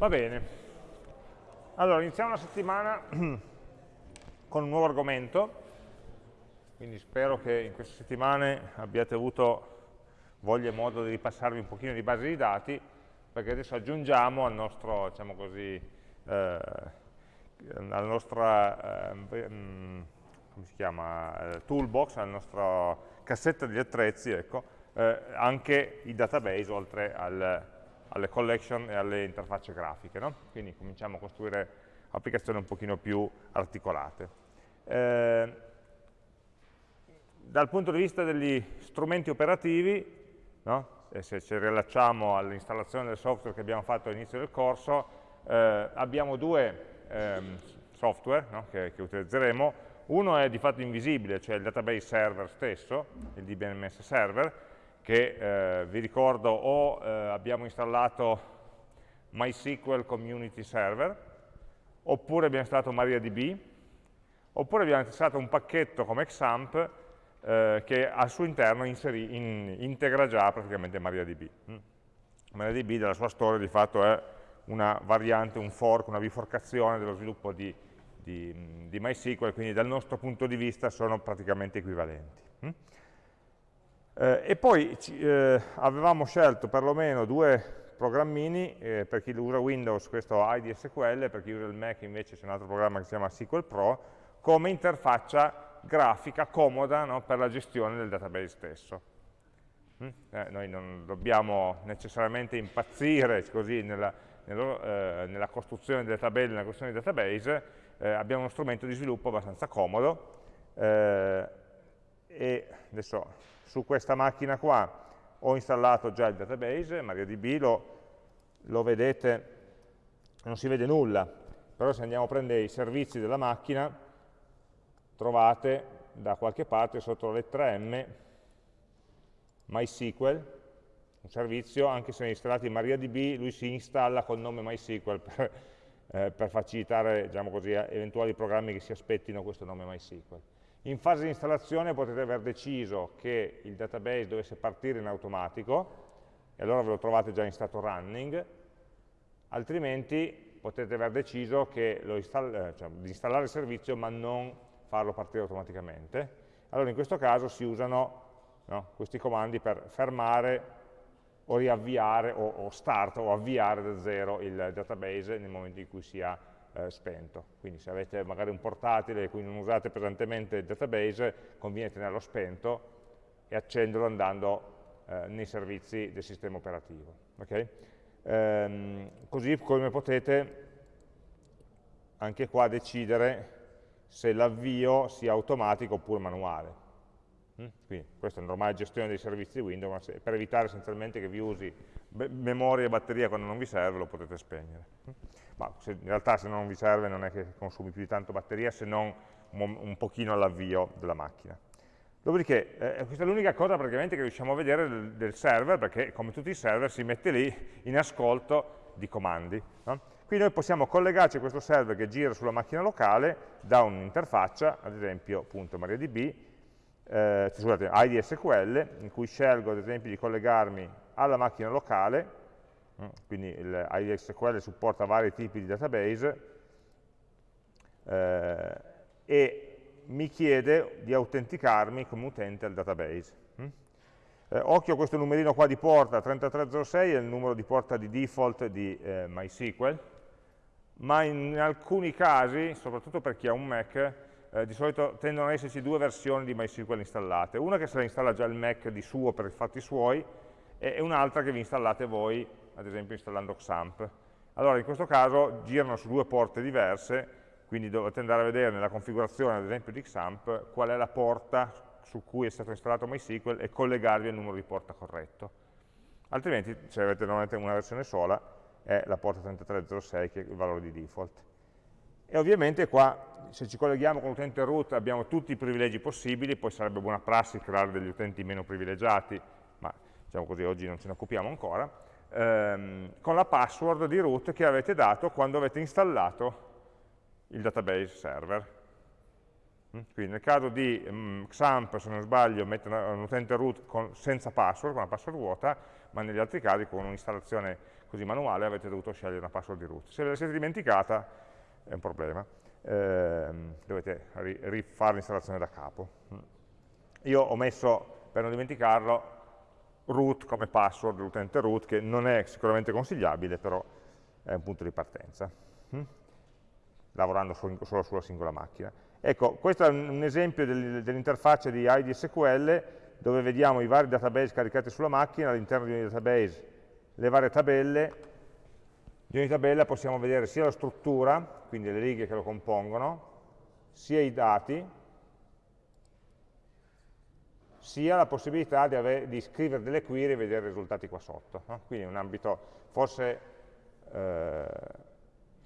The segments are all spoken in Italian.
Va bene. Allora, iniziamo la settimana con un nuovo argomento, quindi spero che in queste settimane abbiate avuto voglia e modo di ripassarvi un pochino di base di dati, perché adesso aggiungiamo al nostro, diciamo così, eh, alla nostra, eh, mm, come si chiama, eh, toolbox, alla nostra cassetta di attrezzi, ecco, eh, anche i database oltre al, alle collection e alle interfacce grafiche. No? Quindi cominciamo a costruire applicazioni un pochino più articolate. Eh, dal punto di vista degli strumenti operativi, no? se ci rilacciamo all'installazione del software che abbiamo fatto all'inizio del corso, eh, abbiamo due ehm, software no? che, che, utilizzeremo. Uno è di fatto invisibile, cioè il database server stesso, il DBMS server, che eh, vi ricordo o eh, abbiamo installato MySQL Community Server, oppure abbiamo installato MariaDB, oppure abbiamo installato un pacchetto come XAMPP eh, che al suo interno inseri, in, integra già praticamente MariaDB. Mm. MariaDB dalla sua storia di fatto è una variante, un fork, una biforcazione dello sviluppo di, di, di MySQL, quindi dal nostro punto di vista sono praticamente equivalenti. Mm. Eh, e poi eh, avevamo scelto perlomeno due programmini, eh, per chi usa Windows questo IDSQL, per chi usa il Mac invece c'è un altro programma che si chiama SQL Pro, come interfaccia grafica comoda no, per la gestione del database stesso. Mm? Eh, noi non dobbiamo necessariamente impazzire così nella, nella, eh, costruzione delle tabelle, nella costruzione dei database, eh, abbiamo uno strumento di sviluppo abbastanza comodo e adesso su questa macchina qua ho installato già il database, MariaDB, lo, lo vedete, non si vede nulla, però se andiamo a prendere i servizi della macchina, trovate da qualche parte sotto la lettera M MySQL, un servizio, anche se installato in MariaDB, lui si installa col nome MySQL per, eh, per facilitare diciamo così, eventuali programmi che si aspettino questo nome MySQL. In fase di installazione potete aver deciso che il database dovesse partire in automatico, e allora ve lo trovate già in stato running, altrimenti potete aver deciso install eh, cioè, di installare il servizio ma non farlo partire automaticamente. Allora in questo caso si usano no, questi comandi per fermare o riavviare o, o, start o avviare da zero il database nel momento in cui sia eh, spento. Quindi se avete magari un portatile e cui non usate pesantemente il database, conviene tenerlo spento e accenderlo andando eh, nei servizi del sistema operativo. Okay? Ehm, così come potete anche qua decidere se l'avvio sia automatico oppure manuale. Mm? Quindi questa è una normale gestione dei servizi di Windows, ma per evitare essenzialmente che vi usi memoria e batteria quando non vi serve, lo potete spegnere. Mm? Ma se, in realtà se non vi serve non è che consumi più di tanto batteria, se non un, un pochino all'avvio della macchina. Dopodiché, eh, questa è l'unica cosa praticamente che riusciamo a vedere del, del, server, perché come tutti i server si mette lì in ascolto di comandi. No? Qui noi possiamo collegarci a questo server che gira sulla macchina locale da un'interfaccia, ad esempio MariaDB, eh, scusate, IDSQL, in cui scelgo ad esempio di collegarmi alla macchina locale, mm, quindi il IDSQL supporta vari tipi di database, eh, e mi chiede di autenticarmi come utente al database. Mm? Eh, occhio a questo numerino qua di porta, 3306 è il numero di porta di default di eh, MySQL, ma in alcuni casi, soprattutto per chi ha un Mac, eh, di solito tendono ad esserci due versioni di MySQL installate. Una che se la installa già il Mac di suo per i fatti suoi e un'altra che vi installate voi, ad esempio installando XAMPP. Allora in questo caso girano su due porte diverse, quindi dovete andare a vedere nella configurazione ad esempio di XAMPP qual è la porta su cui è stato installato MySQL e collegarvi al numero di porta corretto. Altrimenti, se avete normalmente una versione sola, è la porta 3306 che è il valore di default. E ovviamente qua, se ci colleghiamo con l'utente root, abbiamo tutti i privilegi possibili, poi sarebbe buona prassi creare degli utenti meno privilegiati, ma diciamo così oggi non ce ne occupiamo ancora, ehm, con la password di root che avete dato quando avete installato il database server. Mm? Quindi nel caso di um, XAMPP, se non sbaglio, mette un utente root con, senza password, con una password vuota, ma negli altri casi con un'installazione così manuale avete dovuto scegliere una password di root. Se ve la siete dimenticata è un problema, eh, dovete rifare l'installazione da capo. Io ho messo, per non dimenticarlo, root come password dell'utente root, che non è sicuramente consigliabile, però è un punto di partenza, hm? lavorando solo sulla singola macchina. Ecco, questo è un esempio dell'interfaccia di ID SQL, dove vediamo i vari database caricati sulla macchina, all'interno di ogni database le varie tabelle, di ogni tabella possiamo vedere sia la struttura, quindi le righe che lo compongono, sia i dati, sia la possibilità di, avere, di scrivere delle query e vedere i risultati qua sotto. No? Quindi un ambito, forse eh,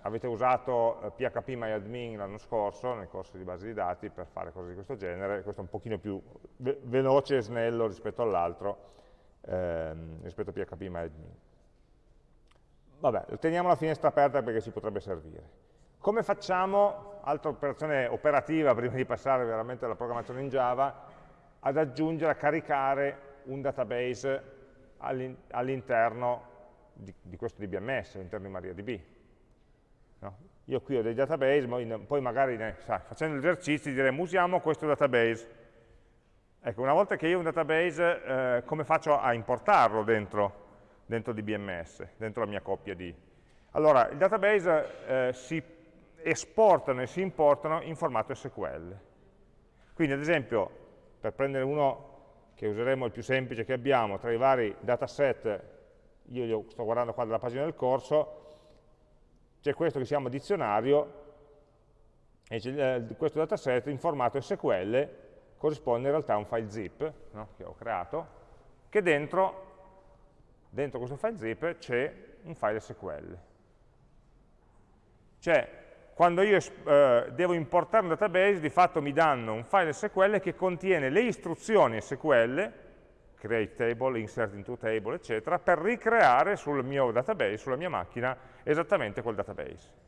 avete usato eh, PHP MyAdmin l'anno scorso, nel corso di base di dati, per fare cose di questo genere, questo è un pochino più ve veloce e snello rispetto all'altro, ehm, rispetto a PHP MyAdmin. Vabbè, teniamo la finestra aperta perché ci potrebbe servire. Come facciamo, altra operazione operativa prima di passare veramente alla programmazione in Java, ad aggiungere, a caricare un database all'interno di, di, questo DBMS, all'interno di MariaDB. No? Io qui ho dei database, poi magari sai, facendo esercizi diremo usiamo questo database. Ecco, una volta che io ho un database, eh, come faccio a importarlo dentro, dentro DBMS, dentro la mia coppia di... Allora, il database eh, si esportano e si importano in formato SQL. Quindi, ad esempio, per prendere uno che useremo il più semplice che abbiamo, tra i vari dataset, io sto guardando qua dalla pagina del corso, c'è questo che si chiama dizionario, e eh, questo dataset in formato SQL corrisponde in realtà a un file zip no? che ho creato, che dentro, dentro questo file zip c'è un file SQL. Cioè, quando io eh, devo importare un database, di fatto mi danno un file SQL che contiene le istruzioni SQL, create table, insert into table, eccetera, per ricreare sul mio database, sulla mia macchina, esattamente quel database.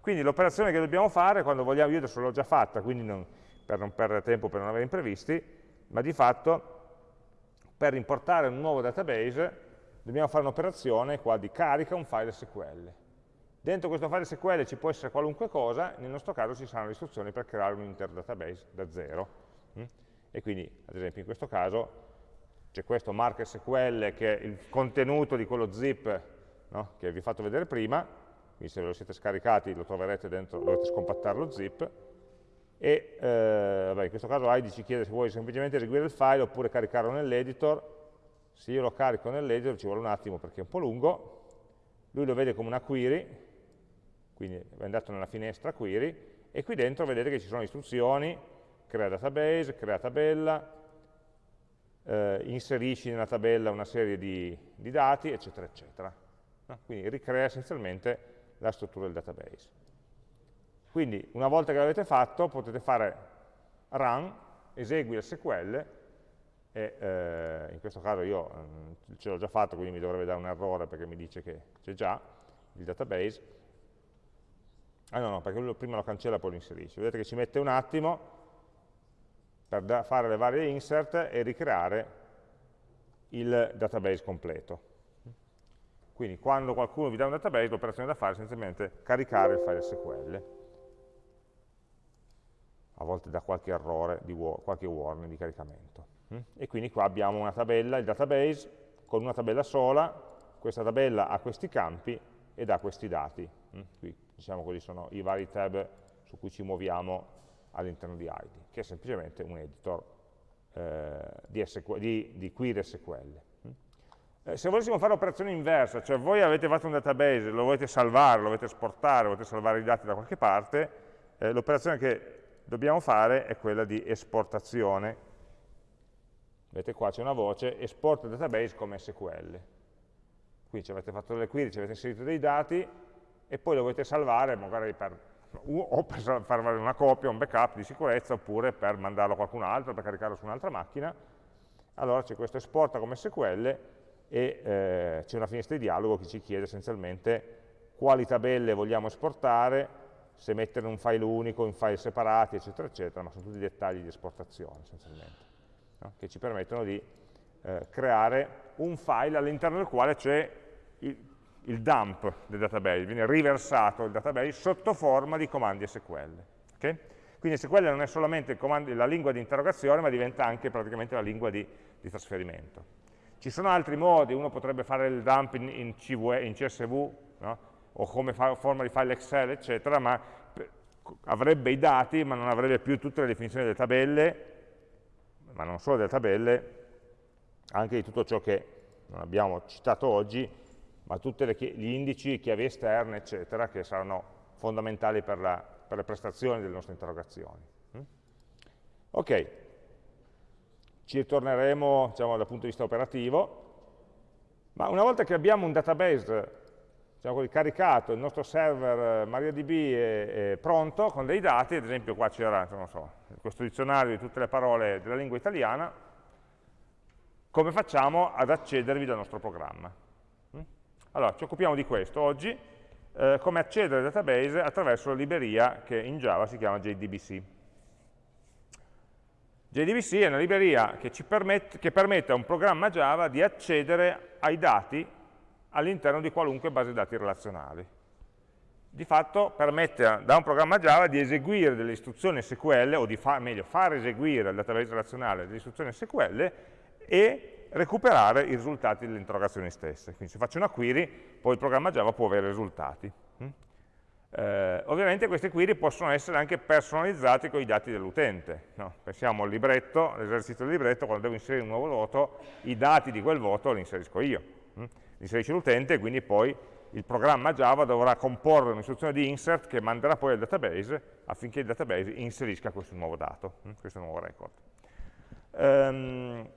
Quindi l'operazione che dobbiamo fare, quando vogliamo, io adesso l'ho già fatta, quindi non, per non perdere tempo, per non avere imprevisti, ma di fatto per importare un nuovo database dobbiamo fare un'operazione qua di carica un file SQL Dentro questo file SQL ci può essere qualunque cosa, nel nostro caso ci saranno le istruzioni per creare un intero database da zero. Mm? E quindi, ad esempio, in questo caso c'è questo mark SQL che è il contenuto di quello zip no? che vi ho fatto vedere prima, quindi se ve lo siete scaricati lo troverete dentro, dovete scompattare lo zip, e eh, vabbè, in questo caso ID ci chiede se vuoi semplicemente eseguire il file oppure caricarlo nell'editor, se io lo carico nell'editor ci vuole un attimo perché è un po' lungo, lui lo vede come una query, quindi è andato nella finestra query, e qui dentro vedete che ci sono istruzioni, crea database, crea tabella, eh, inserisci nella tabella una serie di, di dati, eccetera, eccetera. No? Quindi ricrea essenzialmente la struttura del database. Quindi una volta che l'avete fatto potete fare run, esegui SQL, e eh, in questo caso io eh, ce l'ho già fatto, quindi mi dovrebbe dare un errore perché mi dice che c'è già il database, Ah no, no, perché lui prima lo cancella e poi lo inserisce. Vedete che ci mette un attimo per fare le varie insert e ricreare il database completo. Quindi quando qualcuno vi dà un database, l'operazione da fare è essenzialmente caricare il file SQL. A volte da qualche errore, di qualche warning di caricamento. E quindi qua abbiamo una tabella, il database, con una tabella sola, questa tabella ha questi campi ed ha questi dati. Qui diciamo così, sono i vari tab su cui ci muoviamo all'interno di ID, che è semplicemente un editor eh, di, SQL, di, di, query SQL. Eh, se volessimo fare l'operazione inversa, cioè voi avete fatto un database, lo volete salvare, lo volete esportare, volete salvare i dati da qualche parte, eh, l'operazione che dobbiamo fare è quella di esportazione. Vedete qua c'è una voce, esporta il database come SQL. Quindi ci avete fatto delle query, ci avete inserito dei dati, e poi lo volete salvare magari per, o per far valere una copia, un backup di sicurezza, oppure per mandarlo a qualcun altro, per caricarlo su un'altra macchina, allora c'è questo esporta come SQL e eh, c'è una finestra di dialogo che ci chiede essenzialmente quali tabelle vogliamo esportare, se mettere un file unico, in file separati, eccetera, eccetera, ma sono tutti dettagli di esportazione essenzialmente, no? che ci permettono di eh, creare un file all'interno del quale c'è il dump del database, viene riversato il database sotto forma di comandi SQL. Okay? Quindi SQL non è solamente comando, la lingua di interrogazione, ma diventa anche praticamente la lingua di, di trasferimento. Ci sono altri modi, uno potrebbe fare il dump in, in, CV, in CSV, no? o come forma di file Excel, eccetera, ma avrebbe i dati, ma non avrebbe più tutte le definizioni delle tabelle, ma non solo delle tabelle, anche di tutto ciò che non abbiamo citato oggi, ma tutti gli indici, chiavi esterne, eccetera, che saranno fondamentali per, la, per le prestazioni delle nostre interrogazioni. Mm? Ok, ci ritorneremo diciamo, dal punto di vista operativo, ma una volta che abbiamo un database diciamo caricato, il nostro server eh, MariaDB è, è, pronto con dei dati, ad esempio qua c'era so, questo dizionario di tutte le parole della lingua italiana, come facciamo ad accedervi dal nostro programma? Mm? Allora, ci occupiamo di questo oggi, eh, come accedere al database attraverso la libreria che in Java si chiama JDBC. JDBC è una libreria che, permette, che permette a un programma Java di accedere ai dati all'interno di qualunque base dati relazionali. Di fatto permette da un programma Java di eseguire delle istruzioni SQL, o di fa, meglio, far eseguire al database relazionale delle istruzioni SQL e recuperare i risultati delle interrogazioni stesse. Quindi se faccio una query, poi il programma Java può avere risultati. Mm? Eh, ovviamente queste query possono essere anche personalizzate con i dati dell'utente. No? Pensiamo al libretto, all'esercizio del libretto, quando devo inserire un nuovo voto, i dati di quel voto li inserisco io. Inserisce l'utente e quindi poi il programma Java dovrà comporre un'istruzione di insert che manderà poi al database affinché il database inserisca questo nuovo dato, mm? questo nuovo record. Um,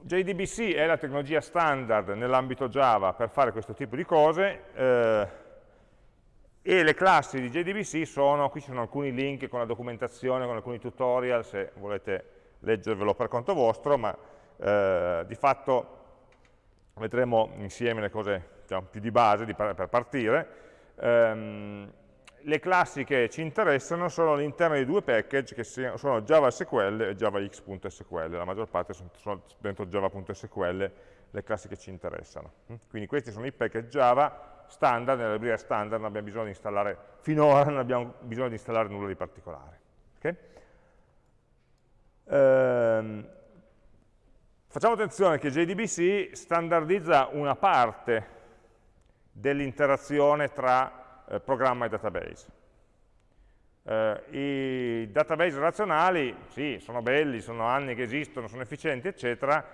JDBC è la tecnologia standard nell'ambito Java per fare questo tipo di cose, eh, e le classi di JDBC sono, qui ci sono alcuni link con la documentazione, con alcuni tutorial, se volete leggervelo per conto vostro, ma eh, di fatto vedremo insieme le cose diciamo, più di base di, per partire. Um, le classi che ci interessano sono all'interno di due package che sono JavaSQL e JavaX.sql, la maggior parte sono, sono dentro Java.sql le classi che ci interessano. Quindi questi sono i package Java standard, nella libreria standard non abbiamo bisogno di installare, finora non abbiamo bisogno di installare nulla di particolare. Okay? Ehm, facciamo attenzione che JDBC standardizza una parte dell'interazione tra eh, programma e database. Eh, I database relazionali, sì, sono belli, sono anni che esistono, sono efficienti, eccetera,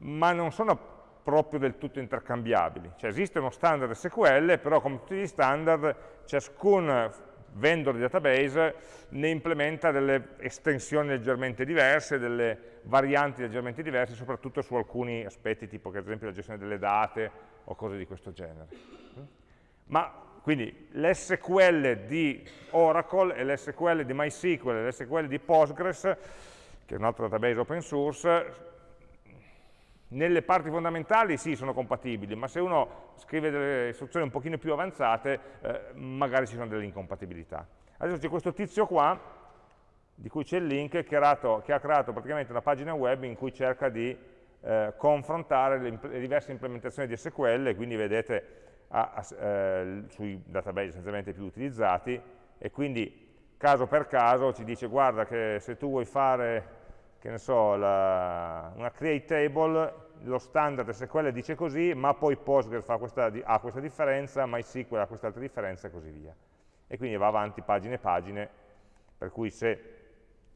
ma non sono proprio del tutto intercambiabili. Cioè esiste uno standard SQL, però come tutti gli standard, ciascun vendor di database ne implementa delle estensioni leggermente diverse, delle varianti leggermente diverse, soprattutto su alcuni aspetti, tipo che ad esempio la gestione delle date o cose di questo genere. Ma quindi l'SQL di Oracle e l'SQL di MySQL e l'SQL di Postgres, che è un altro database open source, nelle parti fondamentali sì, sono compatibili, ma se uno scrive delle istruzioni un pochino più avanzate, eh, magari ci sono delle incompatibilità. Adesso c'è questo tizio qua, di cui c'è il link, che, creato, che, ha creato praticamente una pagina web in cui cerca di eh, confrontare le, le, diverse implementazioni di SQL, quindi vedete a, a, eh, sui database essenzialmente più utilizzati, e quindi caso per caso ci dice guarda che se tu vuoi fare che ne so, la, una create table, lo standard SQL dice così, ma poi Postgres questa, ha questa differenza, MySQL ha quest'altra differenza e così via. E quindi va avanti pagine e pagine, per cui se,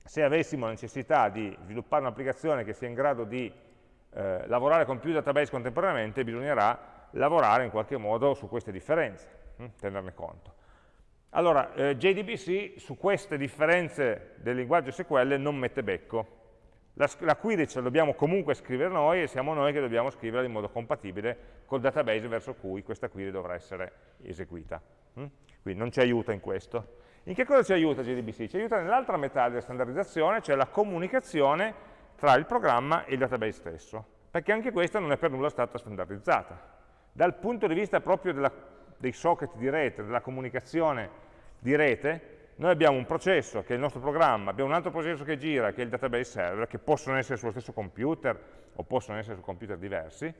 se avessimo la necessità di sviluppare un'applicazione che sia in grado di eh, lavorare con più database contemporaneamente, bisognerà lavorare in qualche modo su queste differenze, hm, tenerne conto. Allora, eh, JDBC su queste differenze del linguaggio SQL non mette becco, la, la, query ce la dobbiamo comunque scrivere noi e siamo noi che dobbiamo scriverla in modo compatibile col database verso cui questa query dovrà essere eseguita. Mm? Quindi non ci aiuta in questo. In che cosa ci aiuta JDBC? Ci aiuta nell'altra metà della standardizzazione, cioè la comunicazione tra il programma e il database stesso, perché anche questa non è per nulla stata standardizzata. Dal punto di vista proprio della, dei socket di rete, della comunicazione di rete, noi abbiamo un processo che è il nostro programma, abbiamo un altro processo che gira, che è il database server, che possono essere sullo stesso computer o possono essere su computer diversi,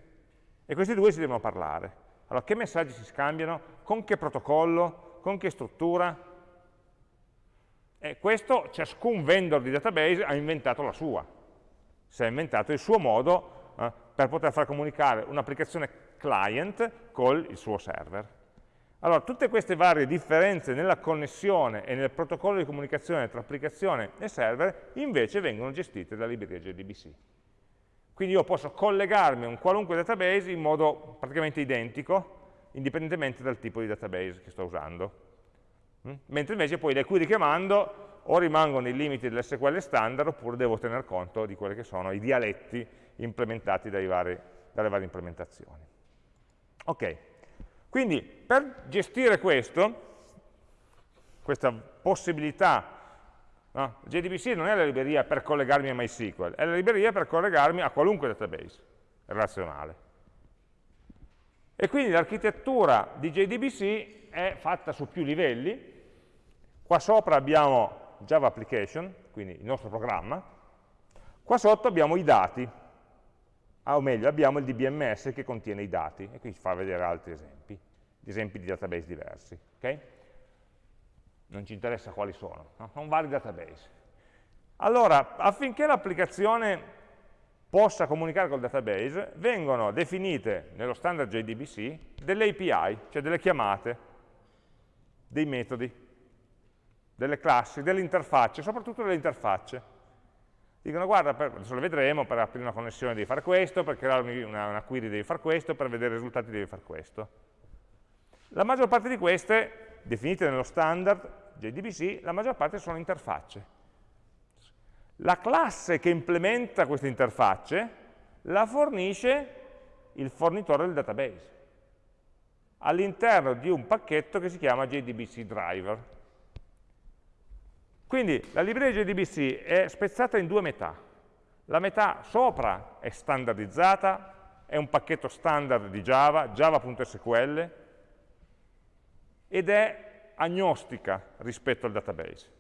e questi due si devono parlare. Allora, che messaggi si scambiano? Con che protocollo? Con che struttura? E questo ciascun vendor di database ha inventato la sua. Si è inventato il suo modo eh, per poter far comunicare un'applicazione client con il suo server. Allora, tutte queste varie differenze nella connessione e nel protocollo di comunicazione tra applicazione e server invece vengono gestite dalla libreria JDBC. Quindi io posso collegarmi a un qualunque database in modo praticamente identico, indipendentemente dal tipo di database che sto usando. Mm? Mentre invece poi le query che mando o rimangono i limiti dell'SQL standard oppure devo tener conto di quelli che sono i dialetti implementati vari, dalle varie implementazioni. Ok, quindi per gestire questo, questa possibilità, no? JDBC non è la libreria per collegarmi a MySQL, è la libreria per collegarmi a qualunque database relazionale. E quindi l'architettura di JDBC è fatta su più livelli. Qua sopra abbiamo Java Application, quindi il nostro programma. Qua sotto abbiamo i dati, ah, o meglio, abbiamo il DBMS che contiene i dati, e qui ci fa vedere altri esempi, esempi di database diversi. Okay? Non ci interessa quali sono, no? sono vari database. Allora, affinché l'applicazione possa comunicare col database, vengono definite nello standard JDBC delle API, cioè delle chiamate, dei metodi, delle classi, delle interfacce, soprattutto delle interfacce dicono guarda, per, adesso lo vedremo, per aprire una connessione devi fare questo, per creare una, una query devi fare questo, per vedere i risultati devi fare questo. La maggior parte di queste, definite nello standard JDBC, la maggior parte sono interfacce. La classe che implementa queste interfacce la fornisce il fornitore del database all'interno di un pacchetto che si chiama JDBC driver. Quindi la libreria JDBC è spezzata in due metà. La metà sopra è standardizzata, è un pacchetto standard di Java, java.sql, ed è agnostica rispetto al database.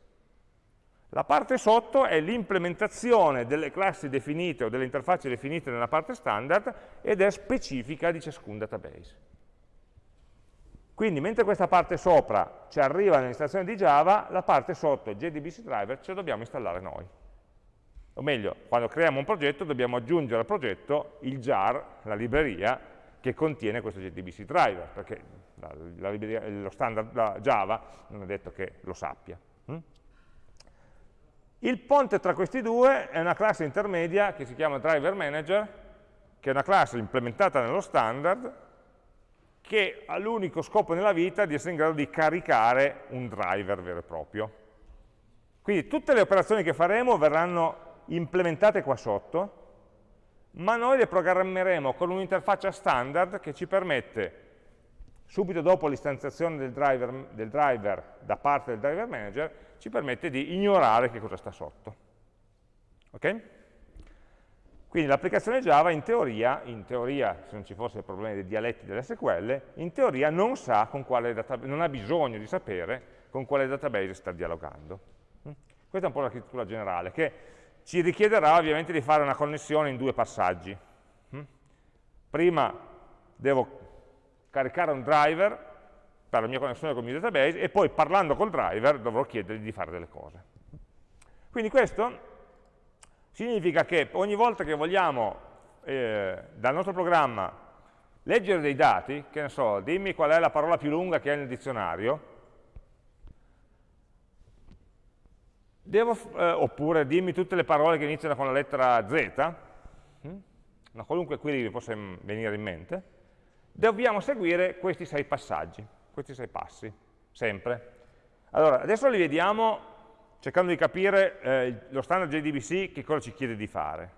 La parte sotto è l'implementazione delle classi definite o delle interfacce definite nella parte standard ed è specifica di ciascun database. Quindi mentre questa parte sopra ci arriva nell'installazione di Java, la parte sotto, JDBC driver, ce la dobbiamo installare noi. O meglio, quando creiamo un progetto dobbiamo aggiungere al progetto il jar, la libreria, che contiene questo JDBC driver, perché la, la libreria, lo standard Java non è detto che lo sappia. Hm? Il ponte tra questi due è una classe intermedia che si chiama driver manager, che è una classe implementata nello standard, che ha l'unico scopo nella vita di essere in grado di caricare un driver vero e proprio. Quindi tutte le operazioni che faremo verranno implementate qua sotto, ma noi le programmeremo con un'interfaccia standard che ci permette, subito dopo l'istanziazione del del driver da parte del driver manager, ci permette di ignorare che cosa sta sotto. Ok? Quindi l'applicazione Java in teoria, in teoria, se non ci fosse il problema dei dialetti dell'SQL, in teoria non, non ha bisogno di sapere con quale database sta dialogando. Mm? Questa è un po' l'architettura generale, che ci richiederà ovviamente di fare una connessione in due passaggi. Mm? Prima devo caricare un driver per la mia connessione con il mio database e poi parlando col driver dovrò chiedergli di fare delle cose. Quindi questo Significa che ogni volta che vogliamo eh, dal nostro programma leggere dei dati, che ne so, dimmi qual è la parola più lunga che hai nel dizionario, devo, eh, oppure dimmi tutte le parole che iniziano con la lettera Z, hm? una qualunque query vi possa venire in mente, dobbiamo seguire questi sei passaggi, questi sei passi, sempre. Allora, adesso li vediamo cercando di capire eh, lo standard JDBC che cosa ci chiede di fare.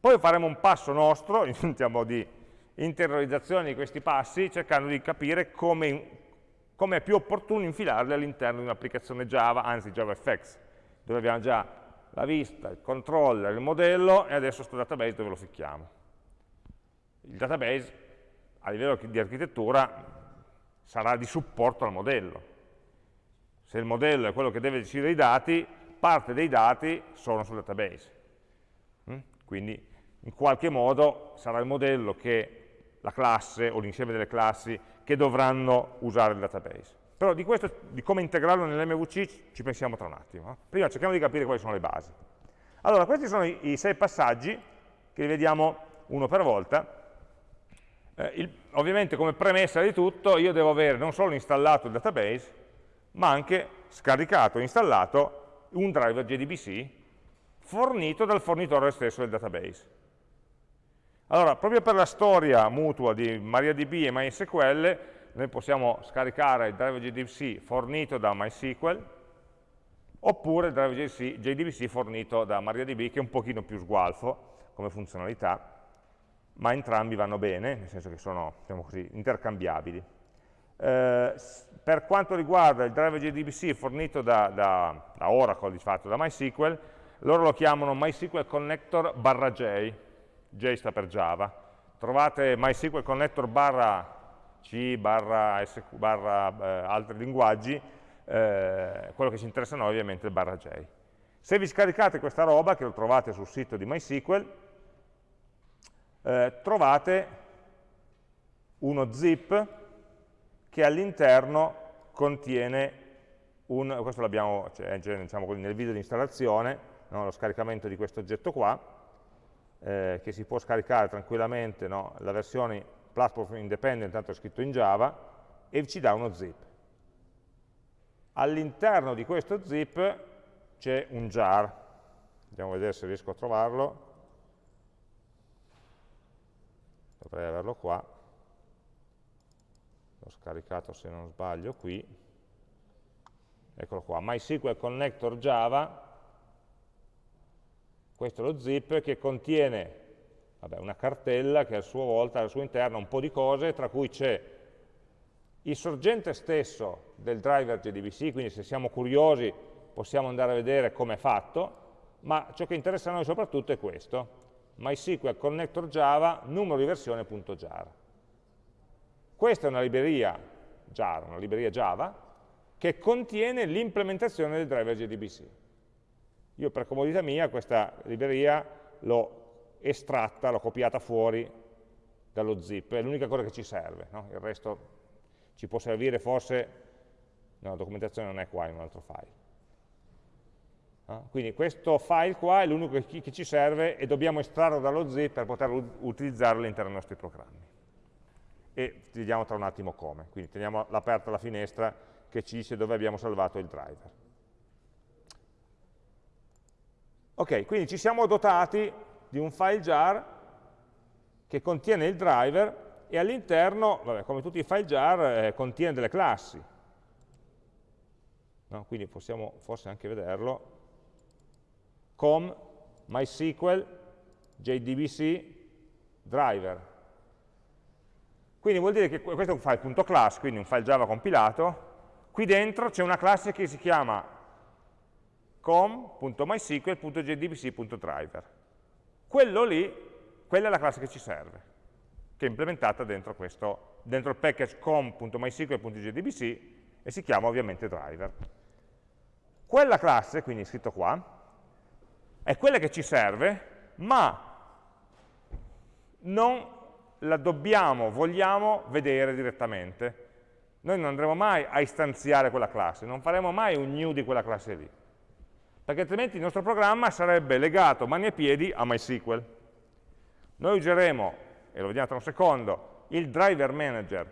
Poi faremo un passo nostro, diciamo di interiorizzazione di questi passi, cercando di capire come, come è più opportuno infilarli all'interno di un'applicazione Java, anzi JavaFX, dove abbiamo già la vista, il controller, il modello e adesso questo database dove lo ficchiamo. Il database a livello di architettura sarà di supporto al modello, se il modello è quello che deve decidere i dati, parte dei dati sono sul database. Mm? Quindi in qualche modo sarà il modello che la classe o l'insieme delle classi che dovranno usare il database. Però di questo, di come integrarlo nell'MVC, ci pensiamo tra un attimo. Eh. Prima cerchiamo di capire quali sono le basi. Allora, questi sono i, i sei passaggi, che li vediamo uno per volta. Eh, il, ovviamente come premessa di tutto io devo avere non solo installato il database, ma anche scaricato e installato un driver JDBC fornito dal fornitore stesso del database. Allora, proprio per la storia mutua di MariaDB e MySQL, noi possiamo scaricare il driver JDBC fornito da MySQL, oppure il driver JDBC fornito da MariaDB, che è un pochino più sgualfo come funzionalità, ma entrambi vanno bene, nel senso che sono diciamo così, intercambiabili. Eh, per quanto riguarda il driver JDBC fornito da, da, da, Oracle, di fatto, da MySQL, loro lo chiamano MySQL Connector barra J, J sta per Java. Trovate MySQL Connector barra C, barra, SQ, barra eh, altri linguaggi, eh, quello che ci interessa a noi ovviamente è il barra J. Se vi scaricate questa roba, che lo trovate sul sito di MySQL, eh, trovate uno zip che all'interno contiene un, questo l'abbiamo cioè, diciamo, nel video di installazione, no, lo scaricamento di questo oggetto qua, eh, che si può scaricare tranquillamente, no, la versione platform independent, tanto è scritto in Java, e ci dà uno zip. All'interno di questo zip c'è un jar, andiamo a vedere se riesco a trovarlo, dovrei averlo qua, l'ho scaricato se non sbaglio qui, eccolo qua, MySQL Connector Java, questo è lo zip che contiene vabbè, una cartella che a sua volta al suo interno ha un po' di cose, tra cui c'è il sorgente stesso del driver JDBC, quindi se siamo curiosi possiamo andare a vedere come è fatto, ma ciò che interessa a noi soprattutto è questo, MySQL Connector Java, numero di versione.jar. Questa è una libreria jar, una libreria Java, che contiene l'implementazione del driver JDBC. Io per comodità mia questa libreria l'ho estratta, l'ho copiata fuori dallo zip, è l'unica cosa che ci serve, no? il resto ci può servire forse, no, la documentazione non è qua, è in un altro file. Quindi questo file qua è l'unico che, ci serve e dobbiamo estrarlo dallo zip per poterlo utilizzare all'interno dei nostri programmi. E vediamo tra un attimo come. Quindi teniamo aperta la finestra che ci dice dove abbiamo salvato il driver. Ok, quindi ci siamo dotati di un file jar che contiene il driver e all'interno, come tutti i file jar, eh, contiene delle classi. No? Quindi possiamo forse anche vederlo com MySQL JDBC driver. Quindi vuol dire che questo è un file.class, quindi un file Java compilato, qui dentro c'è una classe che si chiama com.mysql.jdbc.driver. Quello lì, quella è la classe che ci serve, che è implementata dentro, questo, dentro il package com.mysql.jdbc e si chiama ovviamente driver. Quella classe, quindi scritto qua, è quella che ci serve, ma non la dobbiamo, vogliamo vedere direttamente. Noi non andremo mai a istanziare quella classe, non faremo mai un new di quella classe lì, perché altrimenti il nostro programma sarebbe legato mani e piedi a MySQL. Noi useremo, e lo vediamo tra un secondo, il driver manager,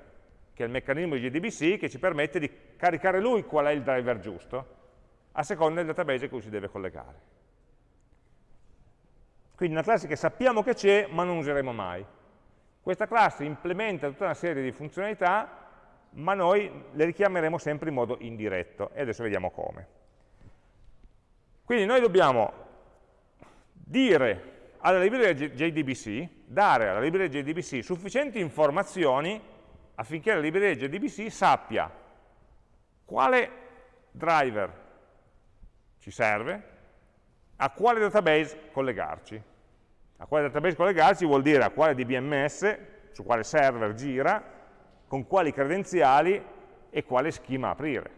che è il meccanismo di JDBC che ci permette di caricare lui qual è il driver giusto, a seconda del database a cui si deve collegare. Quindi una classe che sappiamo che c'è, ma non useremo mai. Questa classe implementa tutta una serie di funzionalità, ma noi le richiameremo sempre in modo indiretto, e adesso vediamo come. Quindi noi dobbiamo dire alla libreria JDBC, dare alla libreria JDBC sufficienti informazioni affinché la libreria JDBC sappia quale driver ci serve, a quale database collegarci. A quale database collegarsi vuol dire a quale DBMS, su quale server gira, con quali credenziali e quale schema aprire.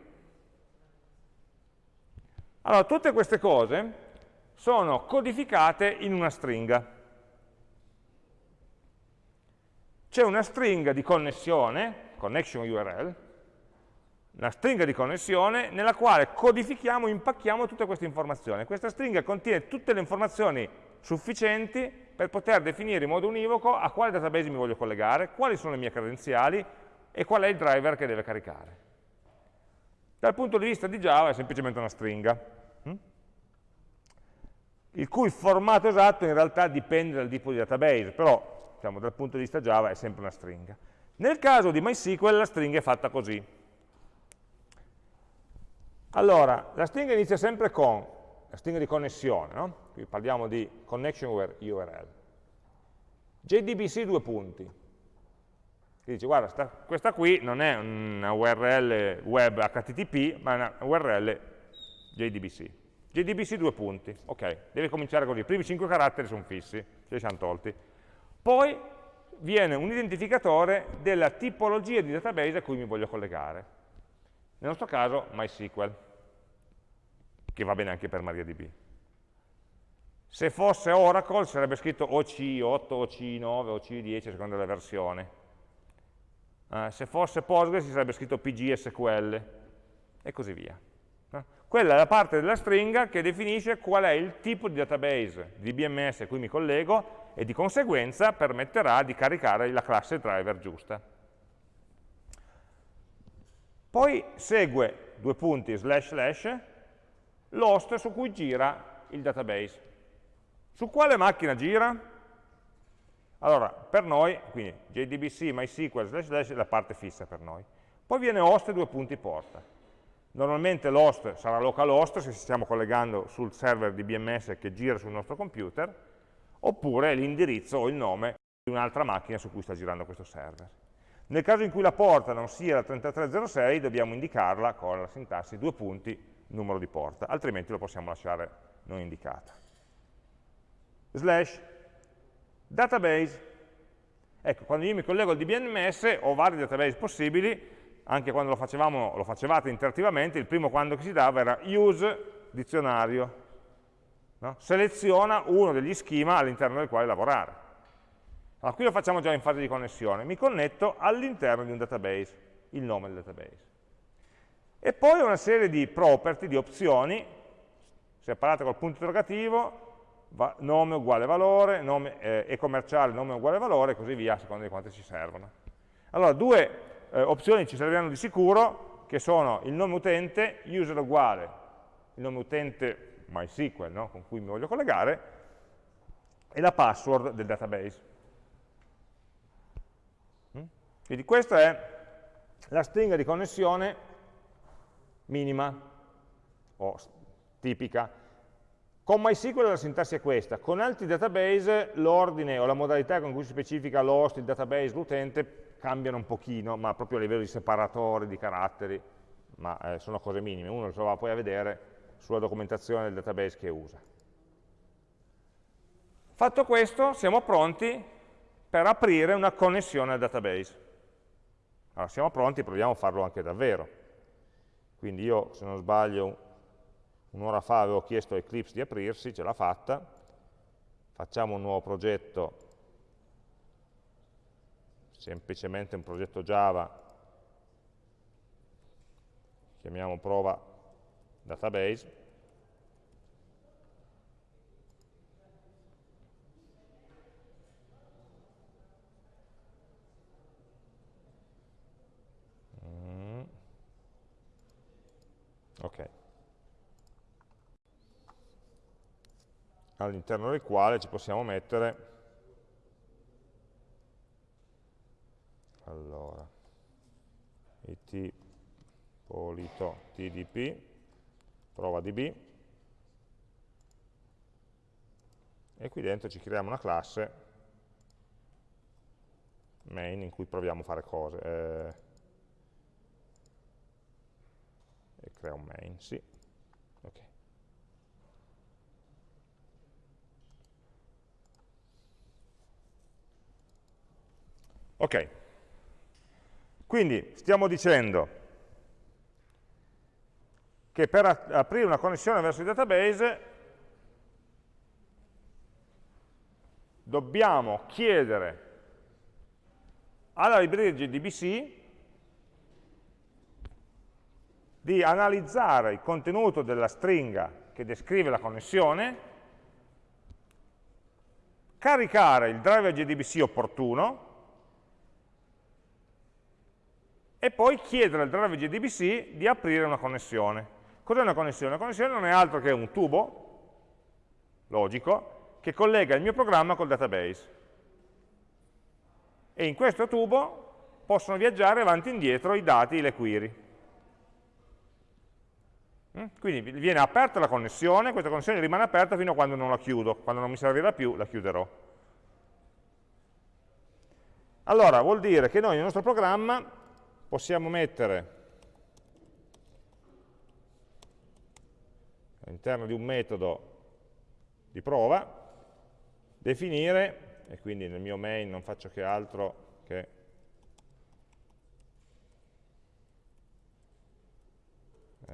Allora, tutte queste cose sono codificate in una stringa. c'è una stringa di connessione, connection URL, una stringa di connessione nella quale codifichiamo, impacchiamo tutte queste informazioni. Questa stringa contiene tutte le informazioni sufficienti per poter definire in modo univoco a quale database mi voglio collegare, quali sono le mie credenziali e qual è il driver che deve caricare. Dal punto di vista di Java è semplicemente una stringa, hm? il cui formato esatto in realtà dipende dal tipo di database, però diciamo, dal punto di vista Java è sempre una stringa. Nel caso di MySQL la stringa è fatta così. Allora, la stringa inizia sempre con la stringa di connessione, no? qui parliamo di connection URL. JDBC due punti. Che dice, guarda, sta, questa qui non è una URL web HTTP, ma è una URL JDBC. JDBC due punti, ok, deve cominciare così, i primi cinque caratteri sono fissi, ce li siamo tolti. Poi viene un identificatore della tipologia di database a cui mi voglio collegare. Nel nostro caso MySQL che va bene anche per MariaDB. Se fosse Oracle sarebbe scritto OC8, OC9, OC10 a seconda della versione. Eh, se fosse Postgres sarebbe scritto PGSQL e così via. Eh? Quella è la parte della stringa che definisce qual è il tipo di database di BMS a cui mi collego e di conseguenza permetterà di caricare la classe driver giusta. Poi segue due punti slash slash l'host su cui gira il database. Su quale macchina gira? Allora, per noi, quindi JDBC, MySQL, slash slash è la parte fissa per noi. Poi viene host e due punti porta. Normalmente l'host sarà localhost se ci stiamo collegando sul server di BMS che gira sul nostro computer, oppure l'indirizzo o il nome di un'altra macchina su cui sta girando questo server. Nel caso in cui la porta non sia la 3306 dobbiamo indicarla con la sintassi due punti numero di porta, altrimenti lo possiamo lasciare non indicata. Slash database. Ecco, quando io mi collego al DBMS ho vari database possibili, anche quando lo, facevamo, lo facevate interattivamente, il primo quando si dava era use dizionario. No? Seleziona uno degli schema all'interno del quale lavorare. Allora, qui lo facciamo già in fase di connessione. Mi connetto all'interno di un database, il nome del database. E poi una serie di property, di opzioni, separate col punto interrogativo, va, nome uguale valore, nome, eh, e commerciale nome uguale valore, e così via, a seconda di quante ci servono. Allora, due eh, opzioni ci serviranno di sicuro, che sono il nome utente, user uguale, il nome utente MySQL, no? con cui mi voglio collegare, e la password del database. Mm? Quindi questa è la stringa di connessione minima o tipica. Con MySQL la sintassi è questa, con altri database l'ordine o la modalità con cui si specifica l'host, il database, l'utente cambiano un pochino, ma proprio a livello di separatori, di caratteri, ma eh, sono cose minime, uno lo va poi a vedere sulla documentazione del database che usa. Fatto questo, siamo pronti per aprire una connessione al database. Allora, siamo pronti, proviamo a farlo anche davvero. Quindi io, se non sbaglio, un'ora fa avevo chiesto a Eclipse di aprirsi, ce l'ha fatta, facciamo un nuovo progetto, semplicemente un progetto Java, chiamiamo prova database, Ok. All'interno del quale ci possiamo mettere. Allora. It polito tdp prova db e qui dentro ci creiamo una classe main in cui proviamo a fare cose eh, e crea un main, sì. Ok. Ok, quindi stiamo dicendo che per aprire una connessione verso il database dobbiamo chiedere alla libreria JDBC di analizzare il contenuto della stringa che descrive la connessione, caricare il driver JDBC opportuno e poi chiedere al driver JDBC di aprire una connessione. Cos'è una connessione? Una connessione non è altro che un tubo logico che collega il mio programma col database. E in questo tubo possono viaggiare avanti e indietro i dati, le query. Mm? Quindi viene aperta la connessione, questa connessione rimane aperta fino a quando non la chiudo, quando non mi servirà più la chiuderò. Allora, vuol dire che noi nel nostro programma possiamo mettere all'interno di un metodo di prova, definire, e quindi nel mio main non faccio che altro che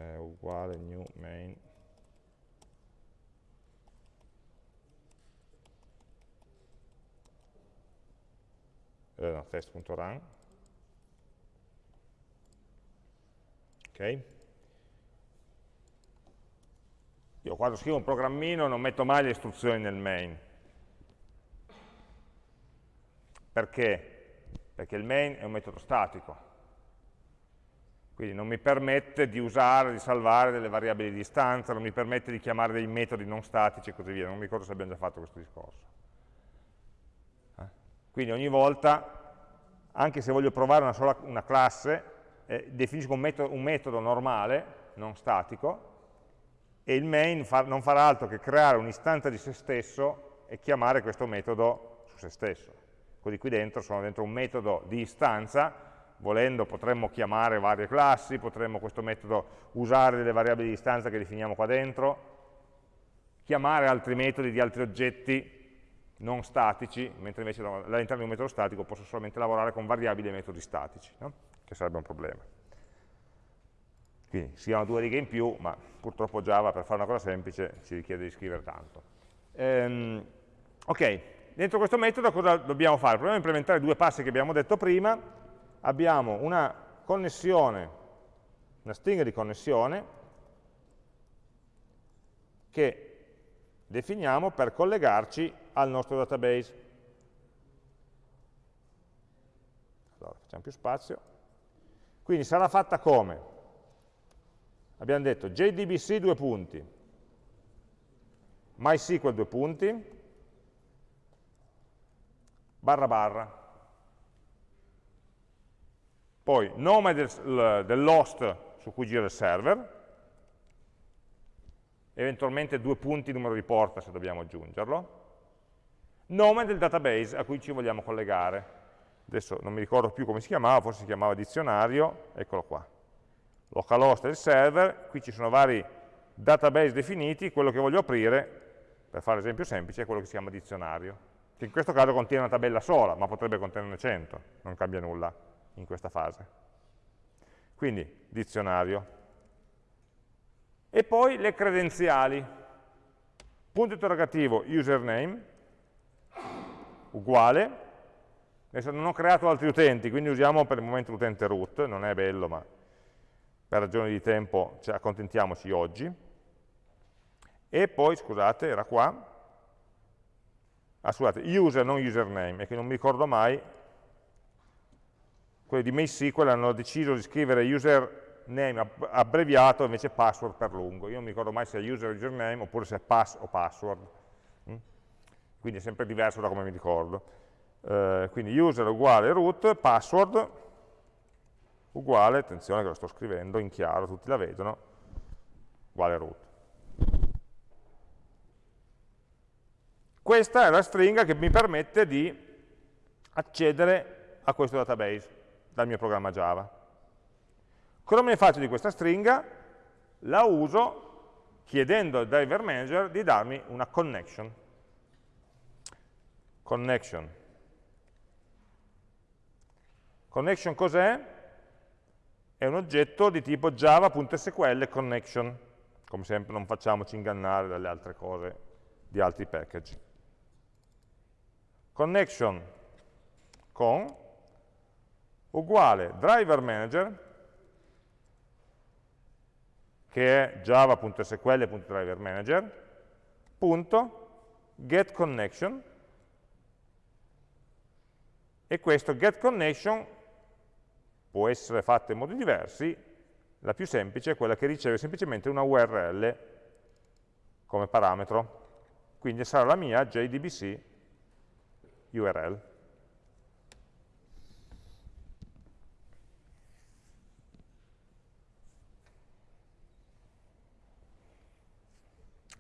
è uguale new main. Eh, no, test.run ok. Io quando scrivo un programmino non metto mai le istruzioni nel main. Perché? perché il main è un metodo statico quindi non mi permette di usare, di salvare delle variabili di istanza, non mi permette di chiamare dei metodi non statici e così via. Non mi ricordo se abbiamo già fatto questo discorso. Eh? Quindi ogni volta, anche se voglio provare una sola una classe, eh, definisco un metodo, un metodo, normale, non statico, e il main fa, non farà altro che creare un'istanza di se stesso e chiamare questo metodo su se stesso. Così qui dentro sono dentro un metodo di istanza volendo potremmo chiamare varie classi, potremmo questo metodo usare delle variabili di istanza che definiamo qua dentro, chiamare altri metodi di altri oggetti non statici, mentre invece all'interno di un metodo statico posso solamente lavorare con variabili e metodi statici, no? che sarebbe un problema. Quindi si hanno due righe in più, ma purtroppo Java per fare una cosa semplice ci richiede di scrivere tanto. Ehm, ok, dentro questo metodo cosa dobbiamo fare? Proviamo a implementare due passi che abbiamo detto prima, abbiamo una connessione, una stringa di connessione che definiamo per collegarci al nostro database. Allora, facciamo più spazio. Quindi sarà fatta come? Abbiamo detto JDBC due punti, MySQL due punti, barra barra, poi nome del, dell'host su cui gira il server, eventualmente due punti numero di porta se dobbiamo aggiungerlo, nome del database a cui ci vogliamo collegare. Adesso non mi ricordo più come si chiamava, forse si chiamava dizionario, eccolo qua. Localhost del server, qui ci sono vari database definiti, quello che voglio aprire, per fare l'esempio semplice, è quello che si chiama dizionario, che in questo caso contiene una tabella sola, ma potrebbe contenerne 100, non cambia nulla in questa fase. Quindi dizionario. E poi le credenziali. Punto interrogativo username, uguale. Adesso non ho creato altri utenti, quindi usiamo per il momento l'utente root, non è bello, ma per ragioni di tempo cioè, accontentiamoci oggi. E poi, scusate, era qua, ah, scusate, user, non username, è che non mi ricordo mai quelli di MySQL hanno deciso di scrivere username abbreviato invece password per lungo. Io non mi ricordo mai se è user username oppure se è pass o password. Mm? Quindi è sempre diverso da come mi ricordo. Eh, quindi user uguale root, password uguale, attenzione che lo sto scrivendo in chiaro, tutti la vedono, uguale root. Questa è la stringa che mi permette di accedere a questo database dal mio programma Java. Cosa me ne faccio di questa stringa? La uso chiedendo al driver manager di darmi una connection. Connection. Connection cos'è? È un oggetto di tipo java.sql connection. Come sempre non facciamoci ingannare dalle altre cose di altri package. Connection con uguale driver manager che è java.sql.driverManager punto get connection e questo get connection può essere fatto in modi diversi. La più semplice è quella che riceve semplicemente una URL come parametro. Quindi sarà la mia JDBC URL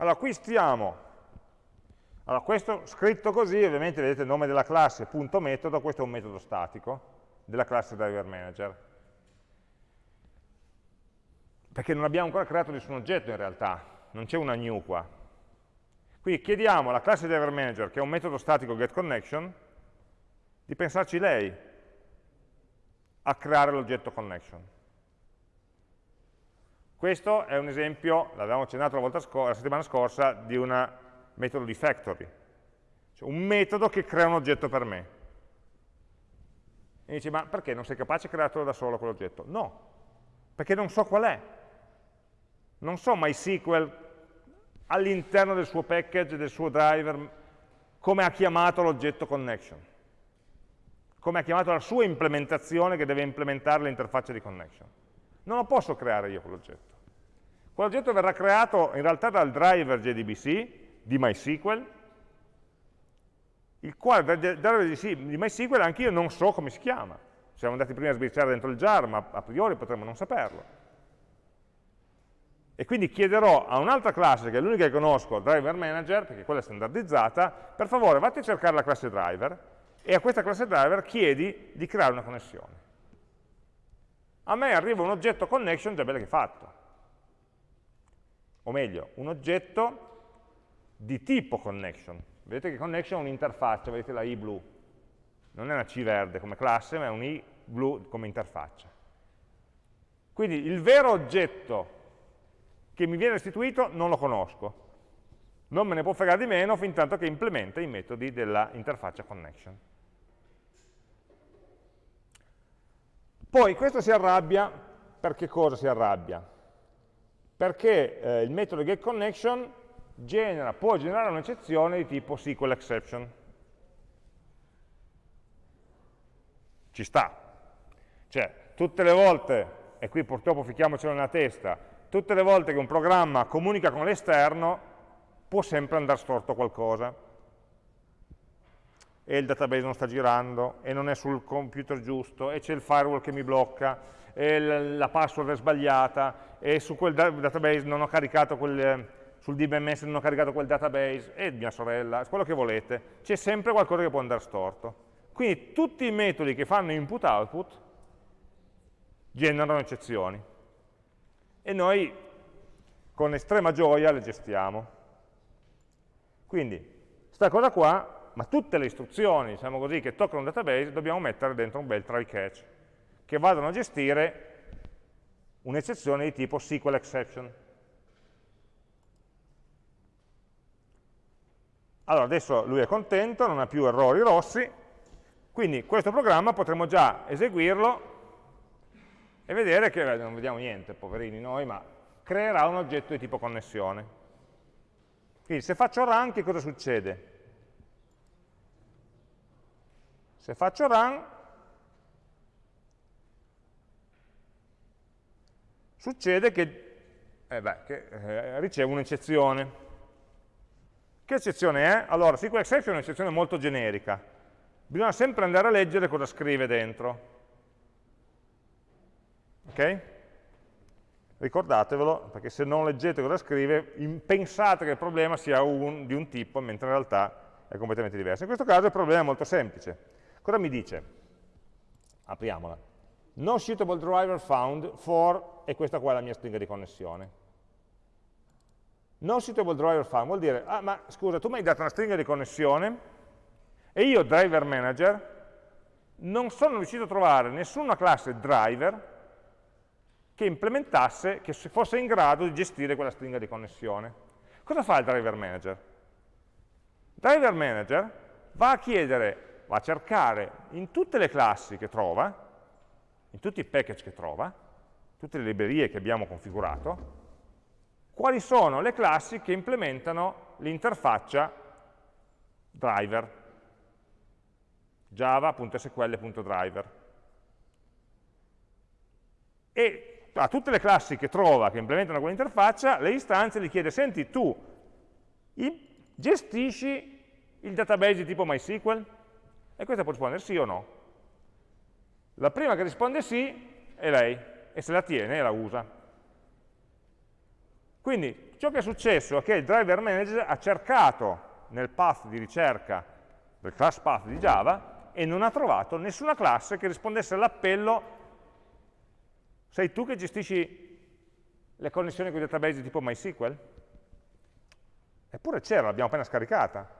Allora, qui stiamo, allora questo scritto così, ovviamente vedete il nome della classe, punto metodo, questo è un metodo statico della classe driver manager. Perché non abbiamo ancora creato nessun oggetto in realtà, non c'è una new qua. Quindi chiediamo alla classe driver manager, che è un metodo statico getConnection, di pensarci lei a creare l'oggetto connection. Questo è un esempio, l'avevamo accennato la, la, settimana scorsa, di un metodo di factory, cioè un metodo che crea un oggetto per me. E dice, ma perché non sei capace di crearlo da solo quell'oggetto? No, perché non so qual è. Non so MySQL all'interno del suo package, del suo driver, come ha chiamato l'oggetto connection, come ha chiamato la sua implementazione che deve implementare l'interfaccia di connection. Non lo posso creare io quell'oggetto. Quell'oggetto verrà creato in realtà dal driver JDBC di MySQL, il quale driver di MySQL anche io non so come si chiama. Siamo andati prima a sbirciare dentro il jar, ma a priori potremmo non saperlo. E quindi chiederò a un'altra classe, che è l'unica che conosco, driver manager, perché quella è standardizzata, per favore vatti a cercare la classe driver e a questa classe driver chiedi di creare una connessione. A me arriva un oggetto connection già bello che fatto o meglio, un oggetto di tipo connection. Vedete che connection è un'interfaccia, vedete la i blu. Non è una C verde come classe, ma è un i blu come interfaccia. Quindi il vero oggetto che mi viene restituito non lo conosco. Non me ne può fregare di meno fin tanto che implementa i metodi dell'interfaccia connection. Poi questo si arrabbia, per che cosa si arrabbia? Perché eh, il metodo getConnection genera, può generare un'eccezione di tipo SQL exception. Ci sta. Cioè, tutte le volte, e qui purtroppo ficchiamocelo nella testa, tutte le volte che un programma comunica con l'esterno, può sempre andare storto qualcosa. E il database non sta girando, e non è sul computer giusto, e c'è il firewall che mi blocca, la password è sbagliata, e su quel database non ho caricato quel, sul DBMS non ho caricato quel database, e mia sorella, quello che volete, c'è sempre qualcosa che può andare storto. Quindi tutti i metodi che fanno input-output generano eccezioni. E noi con estrema gioia le gestiamo. Quindi, questa cosa qua, ma tutte le istruzioni, diciamo così, che toccano un database, dobbiamo mettere dentro un bel try catch che vadano a gestire un'eccezione di tipo SQL exception. Allora, adesso lui è contento, non ha più errori rossi, quindi questo programma potremo già eseguirlo e vedere che, non vediamo niente, poverini noi, ma creerà un oggetto di tipo connessione. Quindi se faccio run, che cosa succede? Se faccio run, succede che, eh beh, che eh, ricevo un'eccezione. Che eccezione è? Allora, SQL exception è un'eccezione molto generica. Bisogna sempre andare a leggere cosa scrive dentro. Ok? Ricordatevelo, perché se non leggete cosa scrive, pensate che il problema sia un, di un tipo, mentre in realtà è completamente diverso. In questo caso il problema è molto semplice. Cosa mi dice? Apriamola non suitable driver found for, e questa qua è la mia stringa di connessione. Non suitable driver found vuol dire, ah ma scusa, tu mi hai dato una stringa di connessione e io, driver manager, non sono riuscito a trovare nessuna classe driver che implementasse, che fosse in grado di gestire quella stringa di connessione. Cosa fa il driver manager? Driver manager va a chiedere, va a cercare in tutte le classi che trova, in tutti i package che trova, tutte le librerie che abbiamo configurato, quali sono le classi che implementano l'interfaccia driver, java.sql.driver. E a tutte le classi che trova, che implementano quell'interfaccia, le istanze gli chiede, senti tu, gestisci il database di tipo MySQL? E questa può rispondere sì o no. La prima che risponde sì è lei, e se la tiene la usa. Quindi ciò che è successo è che il driver manager ha cercato nel path di ricerca del class path di Java e non ha trovato nessuna classe che rispondesse all'appello sei tu che gestisci le connessioni con i database tipo MySQL? Eppure c'era, l'abbiamo appena scaricata.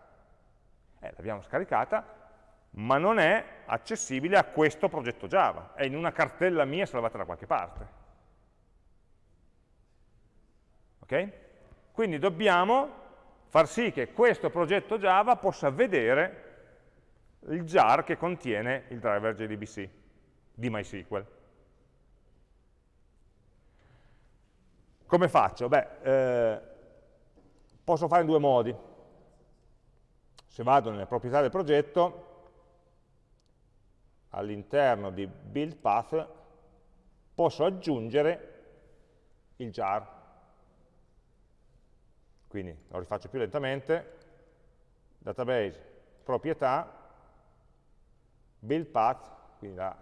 Eh, l'abbiamo scaricata, ma non è accessibile a questo progetto Java, è in una cartella mia salvata da qualche parte. Ok? Quindi dobbiamo far sì che questo progetto Java possa vedere il jar che contiene il driver JDBC di MySQL. Come faccio? Beh, eh, posso fare in due modi. Se vado nelle proprietà del progetto, all'interno di build path posso aggiungere il jar. Quindi lo rifaccio più lentamente, database, proprietà, build path, quindi la,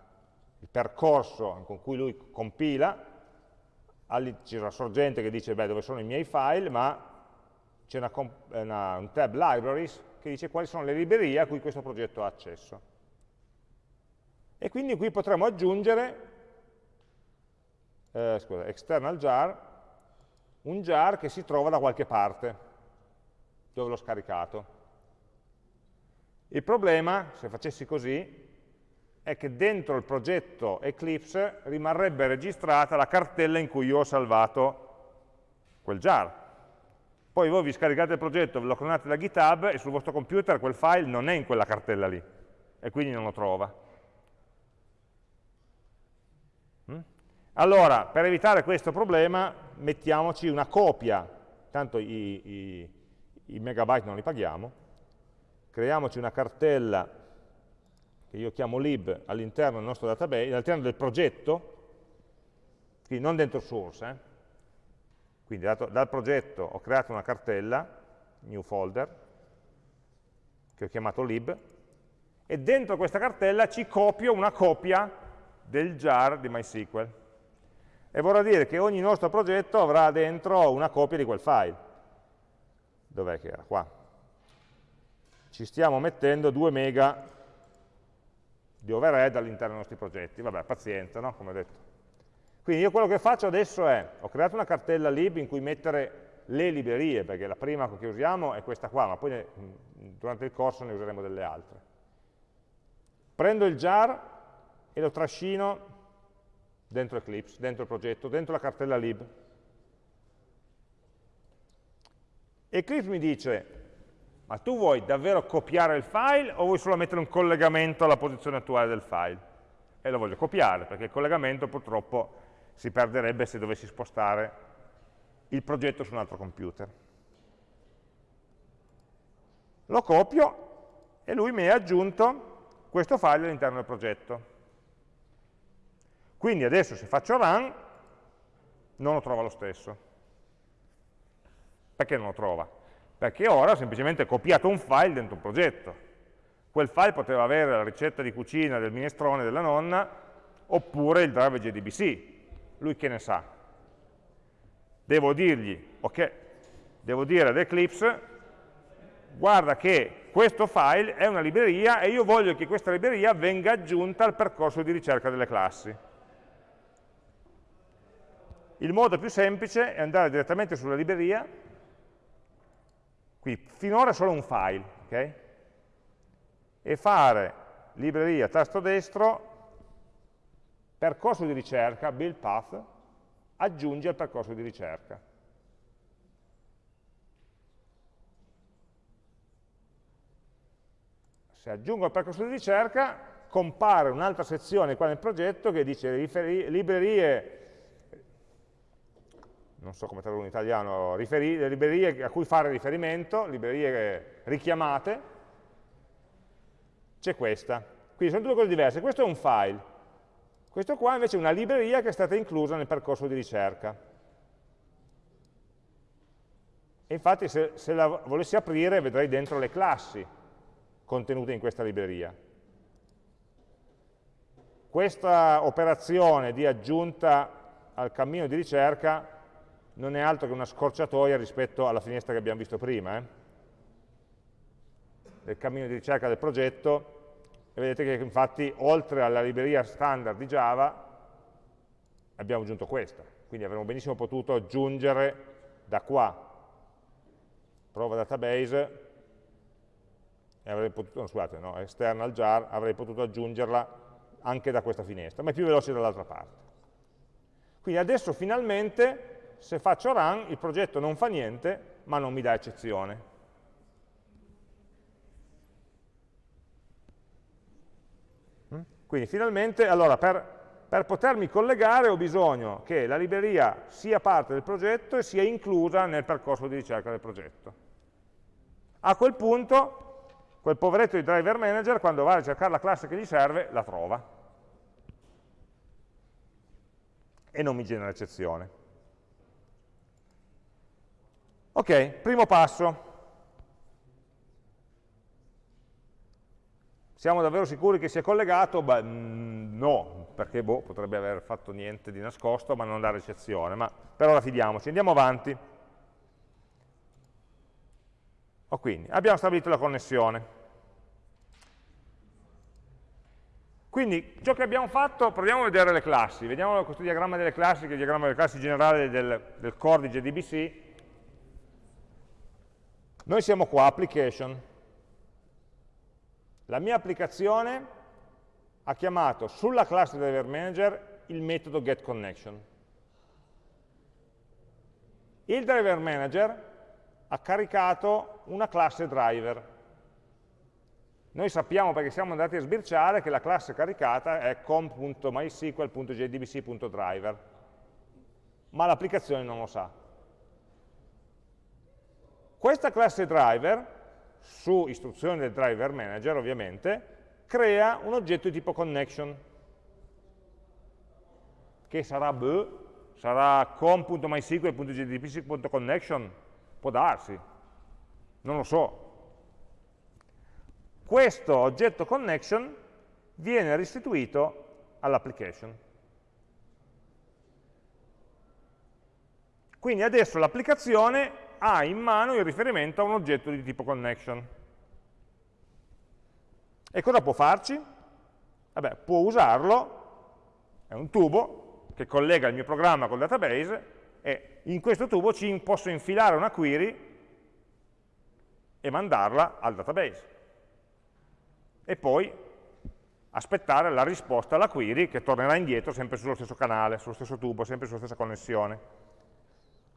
il percorso con cui lui compila, c'è una sorgente che dice beh, dove sono i miei file, ma c'è un tab libraries che dice quali sono le librerie a cui questo progetto ha accesso. E quindi qui potremo aggiungere, eh, scusa, external jar, un jar che si trova da qualche parte, dove l'ho scaricato. Il problema, se facessi così, è che dentro il progetto Eclipse rimarrebbe registrata la cartella in cui io ho salvato quel jar. Poi voi vi scaricate il progetto, ve lo clonate da GitHub e sul vostro computer quel file non è in quella cartella lì, e quindi non lo trova. Allora, per evitare questo problema, mettiamoci una copia, tanto i, i, i megabyte non li paghiamo, creiamoci una cartella che io chiamo lib all'interno del nostro database, all'interno del progetto, quindi non dentro source, eh. quindi dato, dal progetto ho creato una cartella, new folder, che ho chiamato lib, e dentro questa cartella ci copio una copia del jar di MySQL e vorrà dire che ogni nostro progetto avrà dentro una copia di quel file. Dov'è che era? Qua. Ci stiamo mettendo 2 mega di overhead all'interno dei nostri progetti. Vabbè, pazienza, no? Come ho detto. Quindi io quello che faccio adesso è, ho creato una cartella lib in cui mettere le librerie, perché la prima che usiamo è questa qua, ma poi ne, durante il corso ne useremo delle altre. Prendo il jar e lo trascino dentro Eclipse, dentro il progetto, dentro la cartella lib. Eclipse mi dice, ma tu vuoi davvero copiare il file o vuoi solo mettere un collegamento alla posizione attuale del file? E lo voglio copiare, perché il collegamento purtroppo si perderebbe se dovessi spostare il progetto su un altro computer. Lo copio e lui mi ha aggiunto questo file all'interno del progetto. Quindi adesso se faccio run, non lo trova lo stesso. Perché non lo trova? Perché ora ho semplicemente copiato un file dentro un progetto. Quel file poteva avere la ricetta di cucina del minestrone della nonna, oppure il driver JDBC. Lui che ne sa? Devo dirgli, ok, devo dire ad Eclipse, guarda che questo file è una libreria e io voglio che questa libreria venga aggiunta al percorso di ricerca delle classi. Il modo più semplice è andare direttamente sulla libreria, qui finora solo un file, ok? E fare libreria tasto destro, percorso di ricerca, build path, aggiunge al percorso di ricerca. Se aggiungo al percorso di ricerca, compare un'altra sezione qua nel progetto che dice librerie non so come tradurre in italiano, librerie a cui fare riferimento, librerie richiamate, c'è questa. Quindi sono due cose diverse. Questo è un file, questo qua invece è una libreria che è stata inclusa nel percorso di ricerca. E infatti se, se la volessi aprire vedrei dentro le classi contenute in questa libreria. Questa operazione di aggiunta al cammino di ricerca non è altro che una scorciatoia rispetto alla finestra che abbiamo visto prima, eh? del cammino di ricerca del progetto, e vedete che infatti oltre alla libreria standard di Java abbiamo aggiunto questa, quindi avremmo benissimo potuto aggiungere da qua, prova database, e avrei potuto, no, scusate, no, external jar, avrei potuto aggiungerla anche da questa finestra, ma è più veloce dall'altra parte. Quindi adesso finalmente se faccio run il progetto non fa niente, ma non mi dà eccezione. Mm? Quindi finalmente, allora, per, per, potermi collegare ho bisogno che la libreria sia parte del progetto e sia inclusa nel percorso di ricerca del progetto. A quel punto, quel poveretto di driver manager, quando va a cercare la classe che gli serve, la trova. E non mi genera eccezione. Ok, primo passo. Siamo davvero sicuri che sia collegato? Beh, mm, no, perché boh, potrebbe aver fatto niente di nascosto, ma non dare eccezione. Ma per ora fidiamoci, andiamo avanti. Oh, quindi, abbiamo stabilito la connessione. Quindi ciò che abbiamo fatto, proviamo a vedere le classi, vediamo questo diagramma delle classi, che è il diagramma delle classi generale del, del core di JDBC, noi siamo qua, application. La mia applicazione ha chiamato sulla classe driver manager il metodo getConnection. Il driver manager ha caricato una classe driver. Noi sappiamo, perché siamo andati a sbirciare, che la classe caricata è com.mysql.jdbc.driver, ma l'applicazione non lo sa. Questa classe driver, su istruzione del driver manager ovviamente, crea un oggetto di tipo connection, che sarà b, sarà com.mysql.jdpc.connection, può darsi, non lo so. Questo oggetto connection viene restituito all'application. Quindi adesso l'applicazione ha in mano il riferimento a un oggetto di tipo connection. E cosa può farci? Vabbè, può usarlo, è un tubo che collega il mio programma col database e in questo tubo ci posso infilare una query e mandarla al database. E poi aspettare la risposta alla query che tornerà indietro sempre sullo stesso canale, sullo stesso tubo, sempre sulla stessa connessione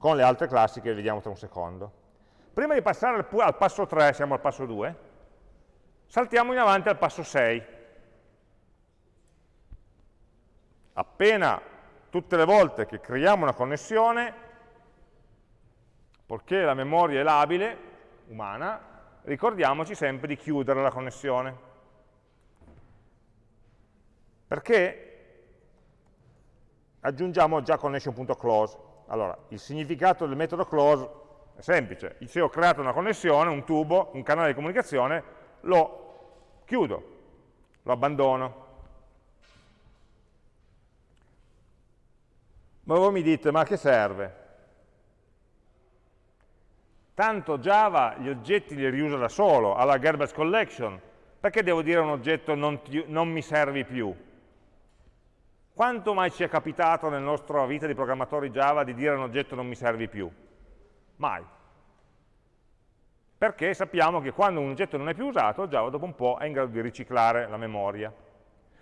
con le altre classi che vediamo tra un secondo. Prima di passare al, al passo 3, siamo al passo 2, saltiamo in avanti al passo 6. Appena tutte le volte che creiamo una connessione, poiché la memoria è labile, umana, ricordiamoci sempre di chiudere la connessione. Perché aggiungiamo già connection.close. Allora, il significato del metodo close è semplice. Se ho creato una connessione, un tubo, un canale di comunicazione, lo chiudo, lo abbandono. Ma voi mi dite, ma che serve? Tanto Java gli oggetti li riusa da solo, alla garbage collection, perché devo dire a un oggetto non, ti, non mi servi più? Quanto mai ci è capitato nella nostra vita di programmatori Java di dire a un oggetto non mi servi più? Mai. Perché sappiamo che quando un oggetto non è più usato, Java dopo un po' è in grado di riciclare la memoria.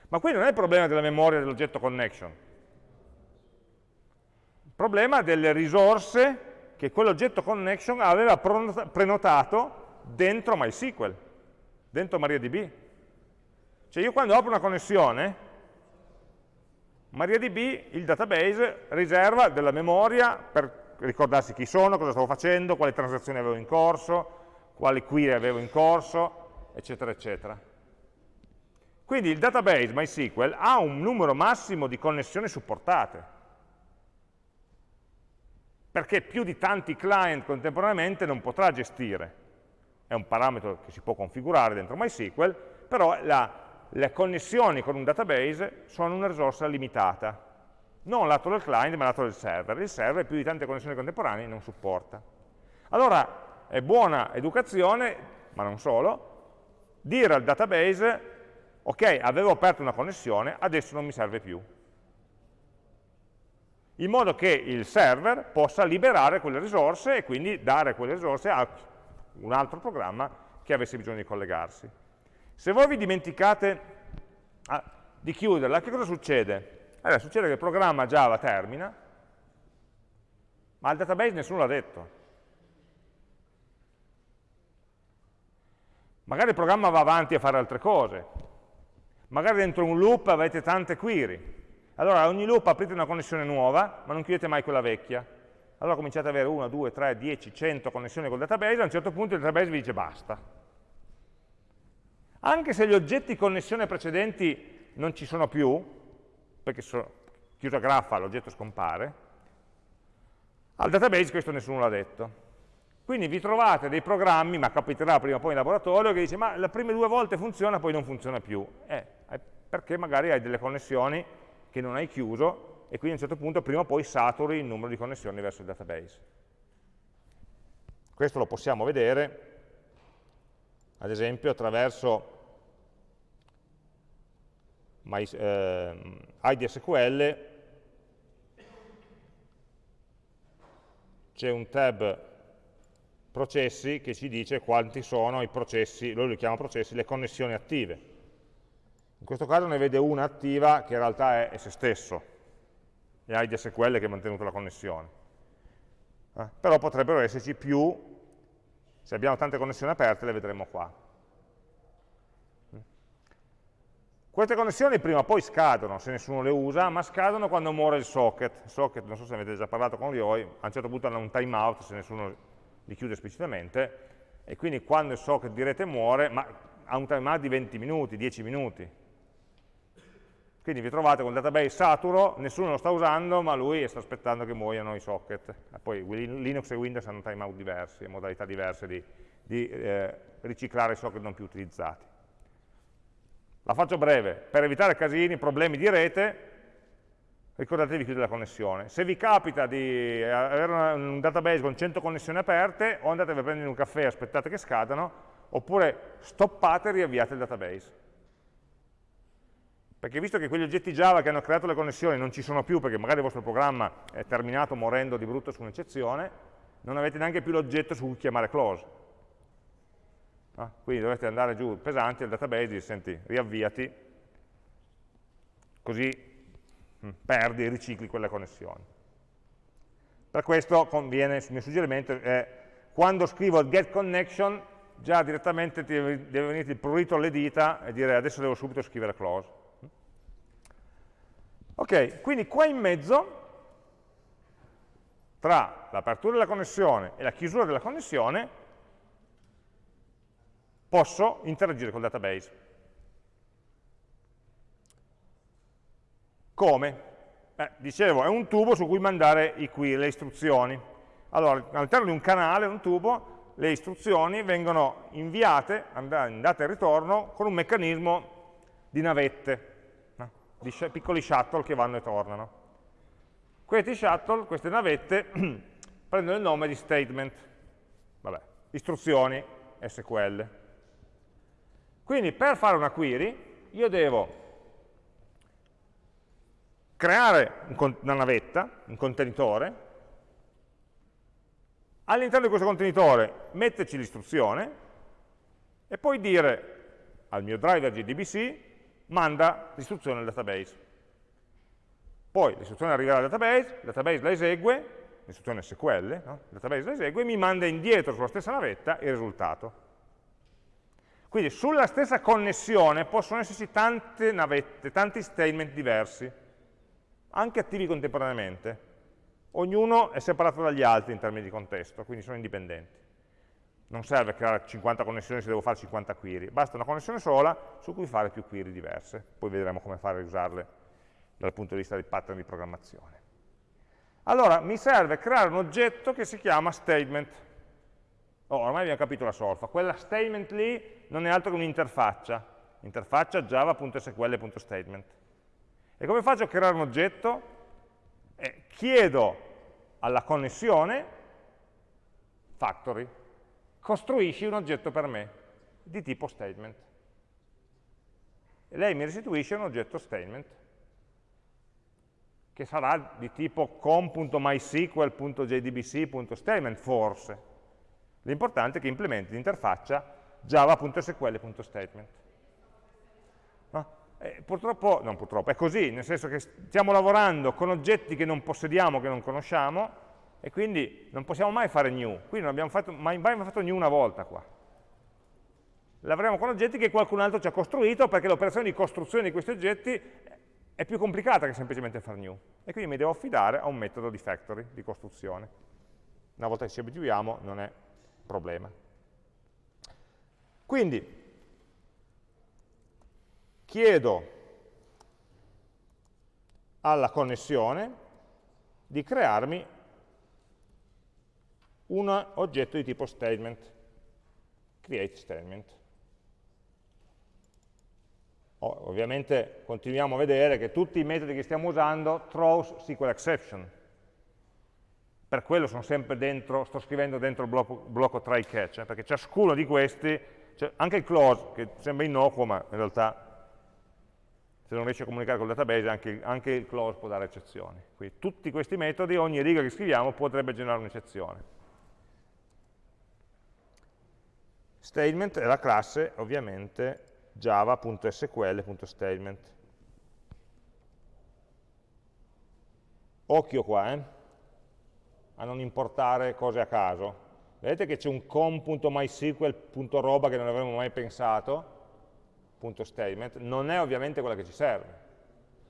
Ma qui non è il problema della memoria dell'oggetto connection. Il problema delle risorse che quell'oggetto connection aveva prenotato dentro MySQL, dentro MariaDB. Cioè io quando apro una connessione, MariaDB, il database, riserva della memoria per ricordarsi chi sono, cosa stavo facendo, quali transazioni avevo in corso, quali query avevo in corso, eccetera, eccetera. Quindi il database MySQL ha un numero massimo di connessioni supportate, perché più di tanti client contemporaneamente non potrà gestire. È un parametro che si può configurare dentro MySQL, però la, le connessioni con un database sono una risorsa limitata, non lato del client ma lato del server. Il server più di tante connessioni contemporanee non supporta. Allora è buona educazione, ma non solo, dire al database ok, avevo aperto una connessione, adesso non mi serve più. In modo che il server possa liberare quelle risorse e quindi dare quelle risorse a un altro programma che avesse bisogno di collegarsi. Se voi vi dimenticate ah, di chiuderla, che cosa succede? Allora, succede che il programma Java termina, ma al database nessuno l'ha detto. Magari il programma va avanti a fare altre cose, Magari dentro un loop avete tante query. Allora a ogni loop aprite una connessione nuova, ma non chiudete mai quella vecchia. Allora cominciate ad avere 1, 2, 3, 10, 100 connessioni col database, a un certo punto il database vi dice basta. Anche se gli oggetti connessione precedenti non ci sono più, perché sono, chiusa graffa l'oggetto scompare, al database questo nessuno l'ha detto. Quindi vi trovate dei programmi, ma capiterà prima o poi in laboratorio, che dice ma le prime due volte funziona, poi non funziona più. Eh, perché magari hai delle connessioni che non hai chiuso e quindi a un certo punto prima o poi saturi il numero di connessioni verso il database. Questo lo possiamo vedere, ad esempio, attraverso My, eh, IDSQL, c'è un tab processi che ci dice quanti sono i processi, lui li chiama processi, le connessioni attive. In questo caso ne vede una attiva che in realtà è, è se stesso, ha IDSQL che ha mantenuto la connessione. Eh? Però potrebbero esserci più, se abbiamo tante connessioni aperte le vedremo qua. Queste connessioni prima o poi scadono, se nessuno le usa, ma scadono quando muore il socket. Il socket, non so se avete già parlato con lui, a un certo punto hanno un timeout se nessuno li chiude esplicitamente, e quindi quando il socket di rete muore, ma ha un timeout di 20 minuti, 10 minuti, quindi vi trovate con il database saturo, nessuno lo sta usando, ma lui sta aspettando che muoiano i socket. Poi Linux e Windows hanno timeout diversi, modalità diverse di, di eh, riciclare i socket non più utilizzati. La faccio breve, per evitare casini, problemi di rete, ricordatevi di chiudere la connessione. Se vi capita di avere un database con 100 connessioni aperte, o andatevi a prendere un caffè e aspettate che scadano, oppure stoppate e riavviate il database. Perché visto che quegli oggetti Java che hanno creato le connessioni non ci sono più perché magari il vostro programma è terminato morendo di brutto su un'eccezione, non avete neanche più l'oggetto su cui chiamare close. Ah, quindi dovete andare giù pesanti al database e dire, senti, riavviati, così mm, perdi ricicli quelle connessioni. Per questo conviene, il mio suggerimento è, quando scrivo get connection, già direttamente deve venire il prurito alle dita e dire adesso devo subito scrivere close. Ok, quindi qua in mezzo, tra l'apertura della connessione e la chiusura della connessione, posso interagire col database. Come? Eh, dicevo, è un tubo su cui mandare i query, le istruzioni. Allora, all'interno di un canale, un tubo, le istruzioni vengono inviate, andate e ritorno, con un meccanismo di navette di piccoli shuttle che vanno e tornano. Questi shuttle, queste navette, prendono il nome di statement, vabbè, istruzioni SQL. Quindi per fare una query io devo creare una navetta, un contenitore, all'interno di questo contenitore metterci l'istruzione e poi dire al mio driver JDBC manda l'istruzione al database. Poi l'istruzione arriverà al database, il database la esegue, l'istruzione SQL, no? il database la esegue e mi manda indietro sulla stessa navetta il risultato. Quindi sulla stessa connessione possono esserci tante navette, tanti statement diversi, anche attivi contemporaneamente. Ognuno è separato dagli altri in termini di contesto, quindi sono indipendenti. Non serve creare 50 connessioni se devo fare 50 query, basta una connessione sola su cui fare più query diverse. Poi vedremo come fare a usarle dal punto di vista dei pattern di programmazione. Allora, mi serve creare un oggetto che si chiama statement. Oh, ormai abbiamo capito la solfa. Quella statement lì non è altro che un'interfaccia. Interfaccia java.sql.statement. E come faccio a creare un oggetto? Eh, chiedo alla connessione factory, costruisci un oggetto per me di tipo statement. E lei mi restituisce un oggetto statement che sarà di tipo com.mysql.jdbc.statement, forse. L'importante è che implementi l'interfaccia java.sql.statement. No? Eh, purtroppo, non purtroppo, è così, nel senso che stiamo lavorando con oggetti che non possediamo, che non conosciamo, e quindi non possiamo mai fare new. Quindi non abbiamo fatto, mai, mai fatto new una volta qua. Lavoriamo con oggetti che qualcun altro ci ha costruito, perché l'operazione di costruzione di questi oggetti è più complicata che semplicemente fare new. E quindi mi devo affidare a un metodo di factory, di costruzione. Una volta che ci abituiamo non è problema. Quindi, chiedo alla connessione di crearmi un oggetto di tipo statement, create statement. Ovviamente continuiamo a vedere che tutti i metodi che stiamo usando throws SQL exception. Per quello sono sempre dentro, sto scrivendo dentro il blocco, blocco try catch, eh, perché ciascuno di questi, cioè anche il close, che sembra innocuo, ma in realtà se non riesce a comunicare col database anche, anche il close può dare eccezioni. Quindi tutti questi metodi, ogni riga che scriviamo potrebbe generare un'eccezione. Statement è la classe, ovviamente, java.sql.statement. Occhio qua, eh, a non importare cose a caso. Vedete che c'è un com.mysql.roba che non avremmo mai pensato, punto statement, non è ovviamente quella che ci serve.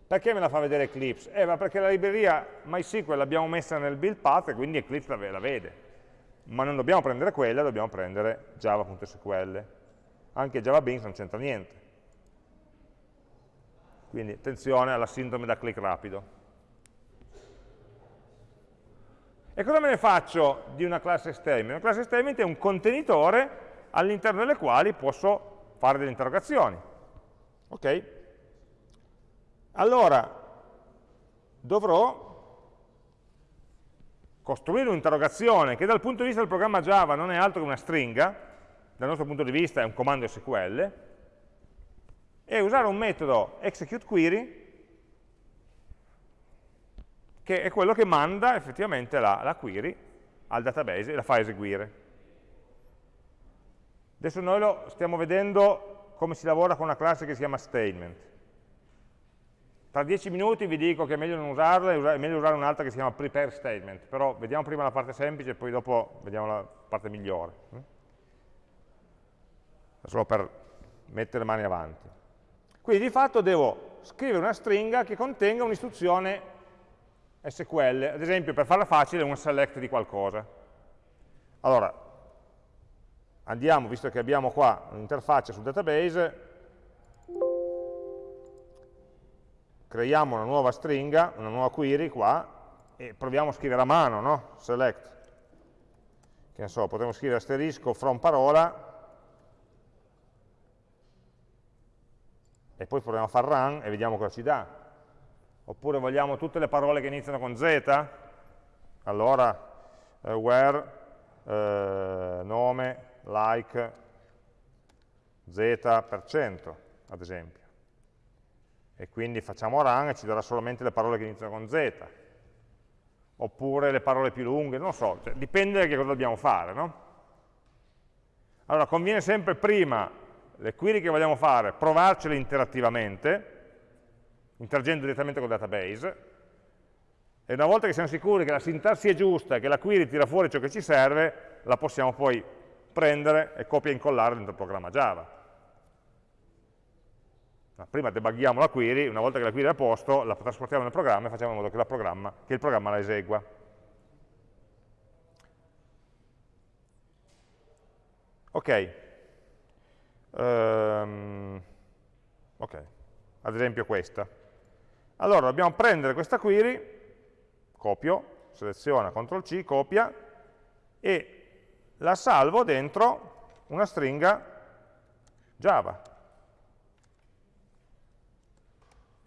Perché me la fa vedere Eclipse? Eh, ma perché la libreria MySQL l'abbiamo messa nel build path e quindi Eclipse la, la vede. Ma non dobbiamo prendere quella, dobbiamo prendere java.sql anche Java Beans non c'entra niente. Quindi attenzione alla sindrome da click rapido. E cosa me ne faccio di una classe statement? Una classe statement è un contenitore all'interno delle quali posso fare delle interrogazioni. Ok? Allora, dovrò costruire un'interrogazione che dal punto di vista del programma Java non è altro che una stringa, dal nostro punto di vista è un comando SQL, e usare un metodo executeQuery che è quello che manda effettivamente la, la query al database e la fa eseguire. Adesso noi lo stiamo vedendo come si lavora con una classe che si chiama statement. Tra dieci minuti vi dico che è meglio non usarla, è meglio usare un'altra che si chiama prepare statement, però vediamo prima la parte semplice e poi dopo vediamo la parte migliore solo per mettere le mani avanti. Quindi di fatto devo scrivere una stringa che contenga un'istruzione SQL, ad esempio per farla facile un select di qualcosa. Allora, andiamo, visto che abbiamo qua un'interfaccia sul database, creiamo una nuova stringa, una nuova query qua, e proviamo a scrivere a mano, no? Select. Che ne so, potremmo scrivere asterisco from parola, e poi proviamo a far run e vediamo cosa ci dà. Oppure vogliamo tutte le parole che iniziano con z, allora uh, where, uh, nome, like, z%, ad esempio. E quindi facciamo run e ci darà solamente le parole che iniziano con z. Oppure le parole più lunghe, non so, cioè, dipende da che cosa dobbiamo fare, no? Allora, conviene sempre prima le query che vogliamo fare, provarcele interattivamente, interagendo direttamente col database, e una volta che siamo sicuri che la sintassi è giusta che la query tira fuori ciò che ci serve, la possiamo poi prendere e copia e incollare dentro il programma Java. Prima debughiamo la query, una volta che la query è a posto, la trasportiamo nel programma e facciamo in modo che, che il programma la esegua. Ok. Um, ok, ad esempio questa. Allora dobbiamo prendere questa query, copio, seleziona, CTRL C, copia, e la salvo dentro una stringa Java.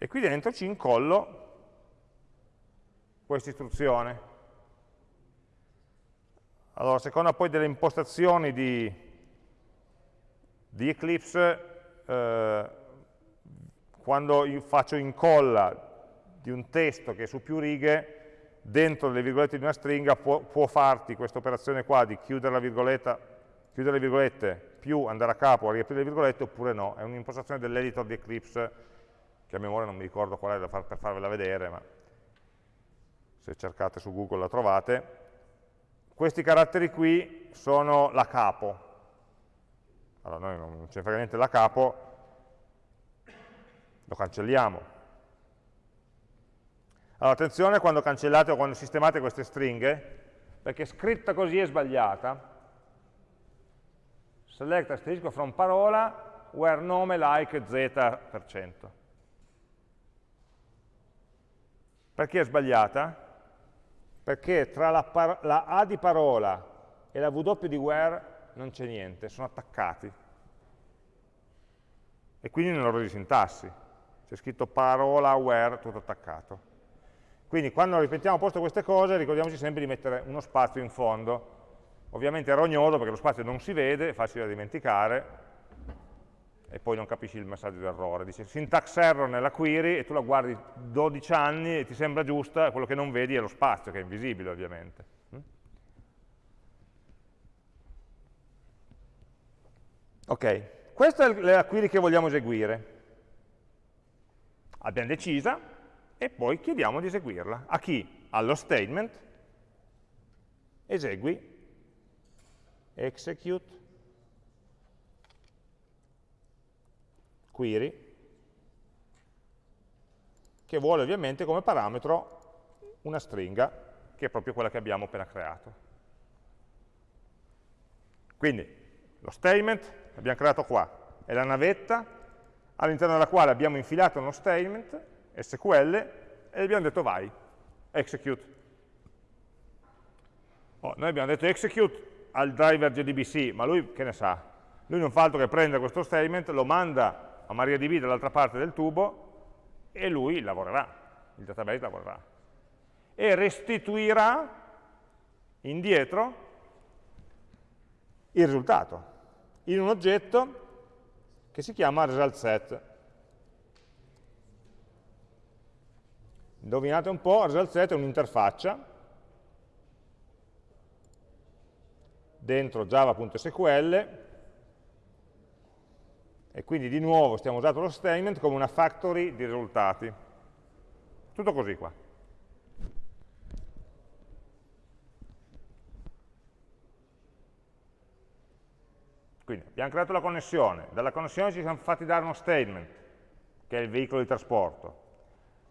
E qui dentro ci incollo questa istruzione. Allora, secondo poi delle impostazioni di, di Eclipse, eh, quando faccio incolla di un testo che è su più righe, dentro le virgolette di una stringa può, può farti questa operazione qua di chiudere, chiudere le virgolette più andare a capo a riaprire le virgolette oppure no, è un'impostazione dell'editor di Eclipse che a memoria non mi ricordo qual è far, per farvela vedere, ma se cercate su Google la trovate. Questi caratteri qui sono la capo. Allora noi non ne frega niente la capo, lo cancelliamo. Allora, attenzione quando cancellate o quando sistemate queste stringhe, perché scritta così è sbagliata. Select asterisco from parola where nome like z%. Perché è sbagliata? Perché tra la, la A di parola e la W di where non c'è niente, sono attaccati. E quindi nell'errore di sintassi. C'è scritto parola where tutto attaccato. Quindi quando ripetiamo a posto queste cose ricordiamoci sempre di mettere uno spazio in fondo. Ovviamente è rognoso perché lo spazio non si vede, è facile da dimenticare, e poi non capisci il messaggio d'errore. Dice syntax error nella query e tu la guardi 12 anni e ti sembra giusta, quello che non vedi è lo spazio, che è invisibile ovviamente. Mm? Ok, questa è la query che vogliamo eseguire. Abbiamo decisa, e poi chiediamo di eseguirla. A chi? Allo statement, esegui, execute, query, che vuole ovviamente come parametro una stringa, che è proprio quella che abbiamo appena creato. Quindi lo statement l'abbiamo creato qua, è la navetta all'interno della quale abbiamo infilato uno statement SQL e gli abbiamo detto vai, execute. Oh, noi abbiamo detto execute al driver JDBC, ma lui che ne sa? Lui non fa altro che prendere questo statement, lo manda a MariaDB dall'altra parte del tubo e lui lavorerà, il database lavorerà. E restituirà indietro il risultato in un oggetto che si chiama resultSet. Indovinate un po', result è un'interfaccia dentro java.sql e quindi di nuovo stiamo usando lo statement come una factory di risultati. Tutto così qua. Quindi abbiamo creato la connessione, dalla connessione ci siamo fatti dare uno statement, che è il veicolo di trasporto,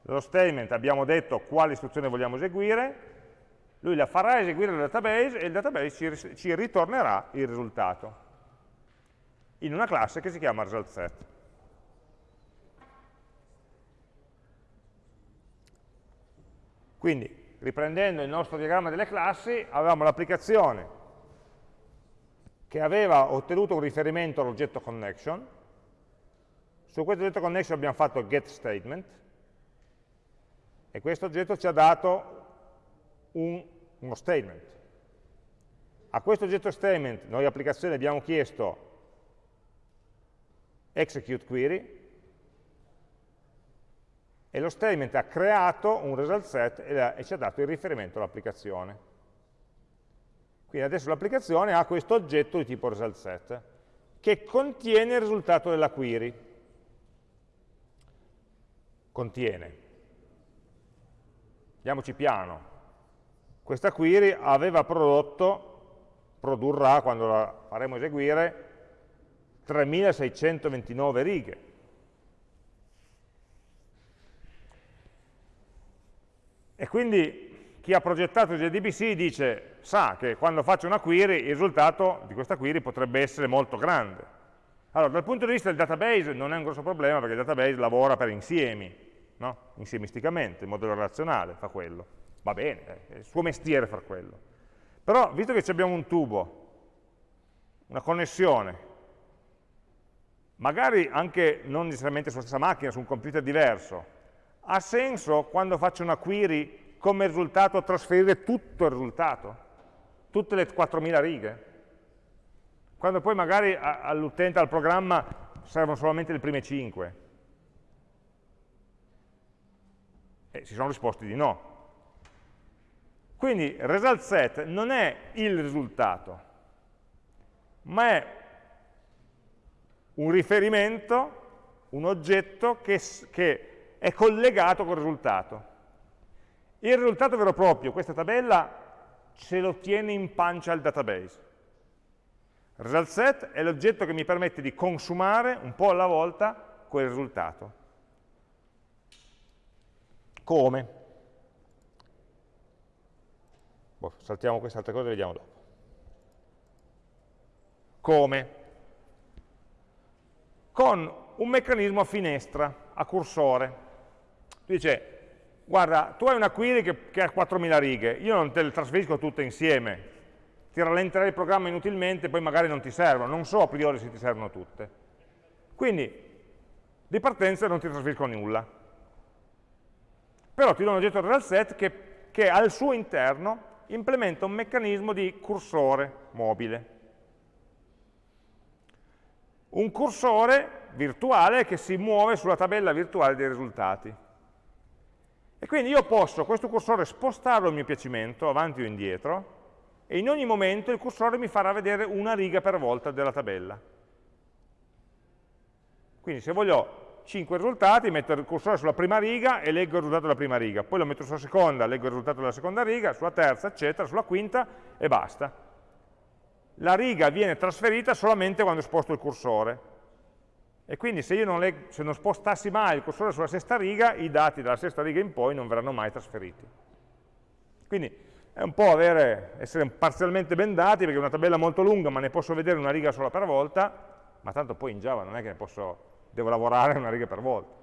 nello statement abbiamo detto quale istruzione vogliamo eseguire, lui la farà eseguire nel database e il database ci, ci ritornerà il risultato in una classe che si chiama resultSet. Quindi, riprendendo il nostro diagramma delle classi, avevamo l'applicazione che aveva ottenuto un riferimento all'oggetto connection, su questo oggetto connection abbiamo fatto getStatement, e questo oggetto ci ha dato un, uno statement. A questo oggetto statement noi applicazione abbiamo chiesto execute query e lo statement ha creato un result set e, ci ha dato il riferimento all'applicazione. Quindi adesso l'applicazione ha questo oggetto di tipo result set che contiene il risultato della query. Contiene. Andiamoci piano. Questa query aveva prodotto, produrrà, quando la faremo eseguire, 3629 righe. E quindi chi ha progettato JDBC dice, sa che quando faccio una query il risultato di questa query potrebbe essere molto grande. Allora, dal punto di vista del database non è un grosso problema perché il database lavora per insiemi, no? insiemisticamente, in modello relazionale fa quello. Va bene, è il suo mestiere far quello. Però, visto che abbiamo un tubo, una connessione, magari anche non necessariamente sulla stessa macchina, su un computer diverso, ha senso quando faccio una query come risultato trasferire tutto il risultato? Tutte le 4.000 righe? Quando poi magari all'utente, al programma, servono solamente le prime 5. E si sono risposti di no. Quindi result set non è il risultato, ma è un riferimento, un oggetto che, che è collegato col risultato. Il risultato vero e proprio, questa tabella, ce lo tiene in pancia il database. Result set è l'oggetto che mi permette di consumare un po' alla volta quel risultato. Come? Boh, saltiamo queste altre cose e vediamo dopo. Come? Con un meccanismo a finestra, a cursore. Dice, guarda, tu hai una query che, che ha 4.000 righe, io non te le trasferisco tutte insieme, ti rallenterai il programma inutilmente, poi magari non ti servono, non so a priori se ti servono tutte. Quindi, di partenza non ti trasferisco nulla. Però ti do un oggetto result set che, che al suo interno implementa un meccanismo di cursore mobile. Un cursore virtuale che si muove sulla tabella virtuale dei risultati. E quindi io posso questo cursore spostarlo a mio piacimento, avanti o indietro, e in ogni momento il cursore mi farà vedere una riga per volta della tabella. Quindi se voglio 5 risultati, metto il cursore sulla prima riga e leggo il risultato della prima riga, poi lo metto sulla seconda, leggo il risultato della seconda riga, sulla terza, eccetera, sulla quinta e basta. La riga viene trasferita solamente quando sposto il cursore. E quindi se io non, se non spostassi mai il cursore sulla sesta riga, i dati dalla sesta riga in poi non verranno mai trasferiti. Quindi è un po' avere, essere parzialmente bendati, perché è una tabella molto lunga, ma ne posso vedere una riga sola per volta, ma tanto poi in Java non è che ne posso, devo lavorare una riga per volta.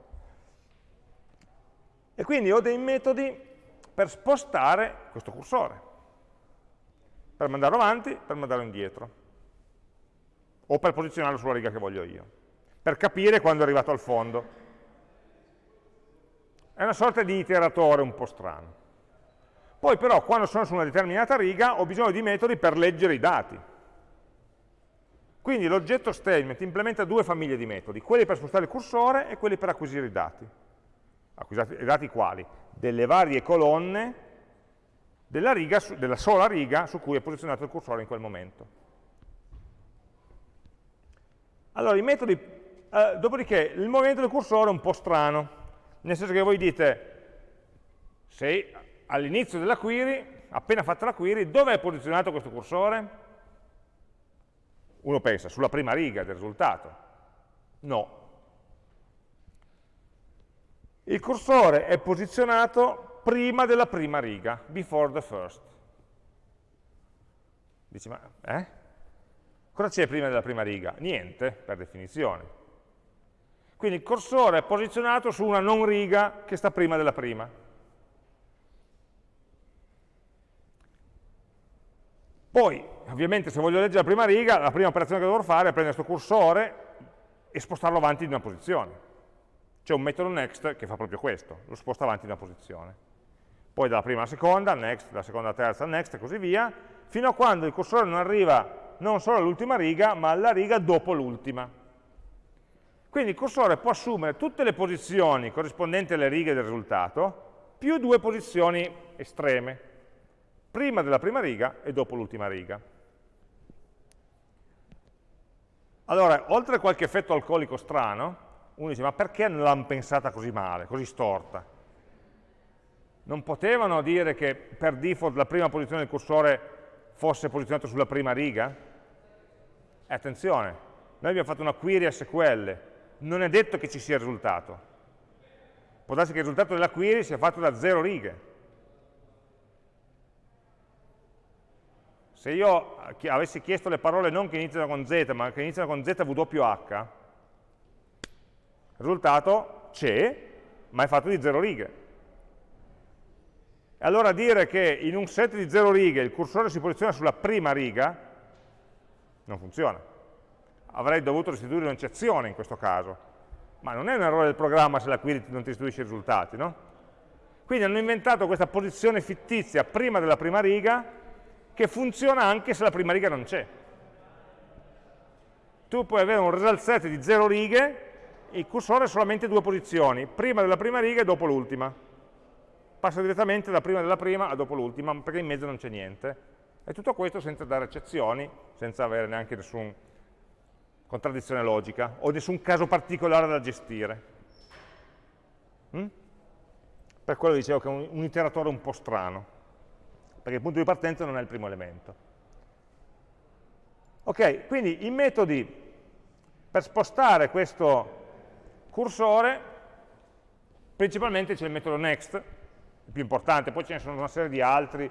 E quindi ho dei metodi per spostare questo cursore, per mandarlo avanti, per mandarlo indietro, o per posizionarlo sulla riga che voglio io, per capire quando è arrivato al fondo. È una sorta di iteratore un po' strano. Poi però quando sono su una determinata riga ho bisogno di metodi per leggere i dati. Quindi l'oggetto statement implementa due famiglie di metodi, quelli per spostare il cursore e quelli per acquisire i dati. Acquisire i dati quali? Delle varie colonne della, riga, della sola riga su cui è posizionato il cursore in quel momento. Allora, i metodi, eh, dopodiché il movimento del cursore è un po' strano, nel senso che voi dite, se all'inizio della query, appena fatta la query, dove è posizionato questo cursore? Uno pensa, sulla prima riga del risultato. No. Il cursore è posizionato prima della prima riga, before the first. Dici, ma eh? Cosa c'è prima della prima riga? Niente, per definizione. Quindi il cursore è posizionato su una non riga che sta prima della prima. Poi, ovviamente, se voglio leggere la prima riga, la prima operazione che dovrò fare è prendere questo cursore e spostarlo avanti di una posizione. C'è un metodo next che fa proprio questo, lo sposta avanti di una posizione. Poi dalla prima alla seconda, next, dalla seconda alla terza, next e così via, fino a quando il cursore non arriva non solo all'ultima riga, ma alla riga dopo l'ultima. Quindi il cursore può assumere tutte le posizioni corrispondenti alle righe del risultato, più due posizioni estreme, prima della prima riga e dopo l'ultima riga. Allora, oltre a qualche effetto alcolico strano, uno dice, ma perché non l'hanno pensata così male, così storta? non potevano dire che per default la prima posizione del cursore fosse posizionata sulla prima riga? Eh, attenzione, noi abbiamo fatto una query a SQL, non è detto che ci sia il risultato. Può darsi che il risultato della query sia fatto da zero righe. Se io eh, avessi chiesto le parole non che iniziano con Z, ma che iniziano con ZWH, il risultato c'è, ma è fatto di zero righe e allora dire che in un set di zero righe il cursore si posiziona sulla prima riga non funziona. Avrei dovuto restituire un'eccezione in questo caso, ma non è un errore del programma se la query non ti restituisce i risultati, no? Quindi hanno inventato questa posizione fittizia prima della prima riga che funziona anche se la prima riga non c'è. Tu puoi avere un result set di zero righe, il cursore ha solamente due posizioni, prima della prima riga e dopo l'ultima. Passa direttamente da prima della prima a dopo l'ultima, perché in mezzo non c'è niente. E tutto questo senza dare eccezioni, senza avere neanche nessuna contraddizione logica o nessun caso particolare da gestire. Mm? Per quello dicevo che è un, un iteratore un po' strano, perché il punto di partenza non è il primo elemento. Ok, quindi i metodi per spostare questo cursore, principalmente c'è il metodo next, il più importante, poi ce ne sono una serie di altri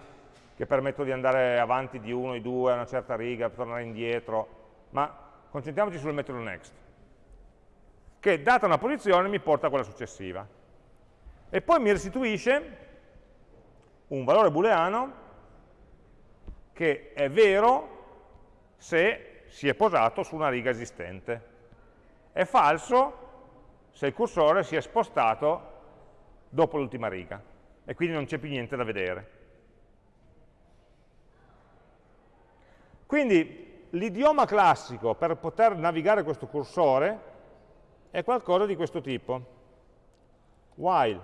che permettono di andare avanti di uno, di due, a una certa riga, tornare indietro, ma concentriamoci sul metodo next, che data una posizione mi porta a quella successiva. E poi mi restituisce un valore booleano che è vero se si è posato su una riga esistente. È falso se il cursore si è spostato dopo l'ultima riga e quindi non c'è più niente da vedere. Quindi l'idioma classico per poter navigare questo cursore è qualcosa di questo tipo. While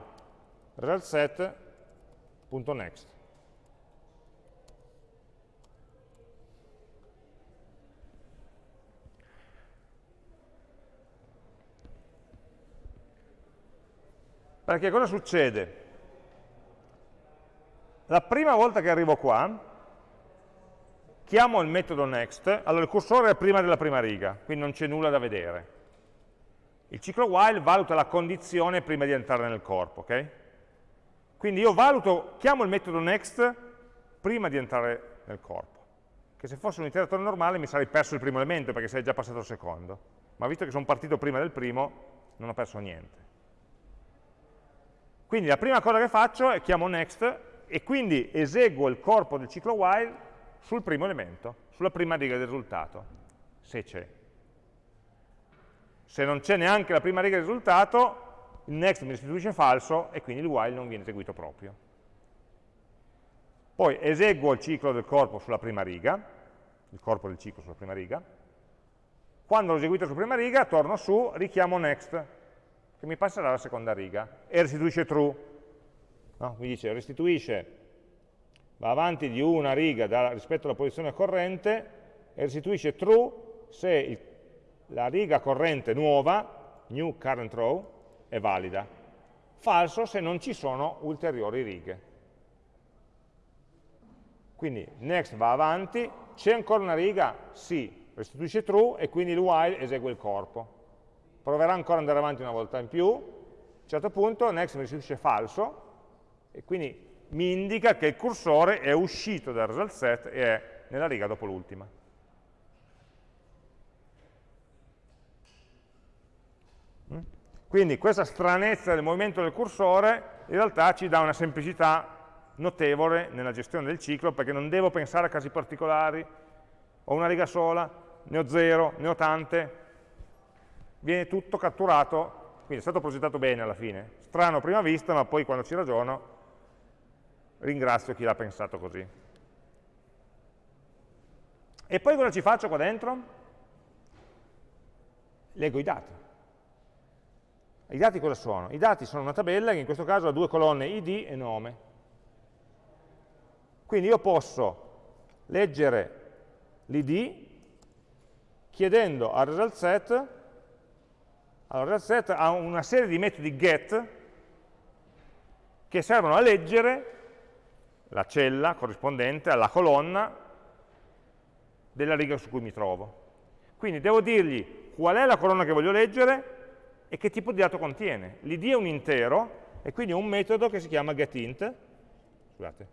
resultSet.next. Perché cosa succede? La prima volta che arrivo qua, chiamo il metodo next, allora il cursore è prima della prima riga, quindi non c'è nulla da vedere. Il ciclo while valuta la condizione prima di entrare nel corpo, ok? Quindi io valuto, chiamo il metodo next prima di entrare nel corpo, che se fosse un iteratore normale mi sarei perso il primo elemento perché sarei già passato al secondo, ma visto che sono partito prima del primo non ho perso niente. Quindi la prima cosa che faccio è chiamo next e quindi eseguo il corpo del ciclo while sul primo elemento, sulla prima riga del risultato, se c'è. Se non c'è neanche la prima riga del risultato, il next mi restituisce falso e quindi il while non viene eseguito proprio. Poi eseguo il ciclo del corpo sulla prima riga, il corpo del ciclo sulla prima riga, quando l'ho eseguito sulla prima riga torno su, richiamo next, che mi passerà alla seconda riga, e restituisce true. No? Mi dice restituisce, va avanti di una riga da, rispetto alla posizione corrente, e restituisce true se il, la riga corrente nuova, new current row, è valida. Falso se non ci sono ulteriori righe. Quindi next va avanti, c'è ancora una riga? Sì, restituisce true e quindi il while esegue il corpo. Proverà ancora ad andare avanti una volta in più, a un certo punto next mi restituisce falso e quindi mi indica che il cursore è uscito dal result set e è nella riga dopo l'ultima. Quindi questa stranezza del movimento del cursore in realtà ci dà una semplicità notevole nella gestione del ciclo perché non devo pensare a casi particolari, ho una riga sola, ne ho zero, ne ho tante, viene tutto catturato, quindi è stato progettato bene alla fine, strano a prima vista ma poi quando ci ragiono ringrazio chi l'ha pensato così. E poi cosa ci faccio qua dentro? Leggo i dati. I dati cosa sono? I dati sono una tabella che in questo caso ha due colonne id e nome. Quindi io posso leggere l'id chiedendo al result set, allora result set ha una serie di metodi get che servono a leggere la cella corrispondente alla colonna della riga su cui mi trovo. Quindi devo dirgli qual è la colonna che voglio leggere e che tipo di dato contiene. L'id è un intero e quindi ho un metodo che si chiama getInt, scusate,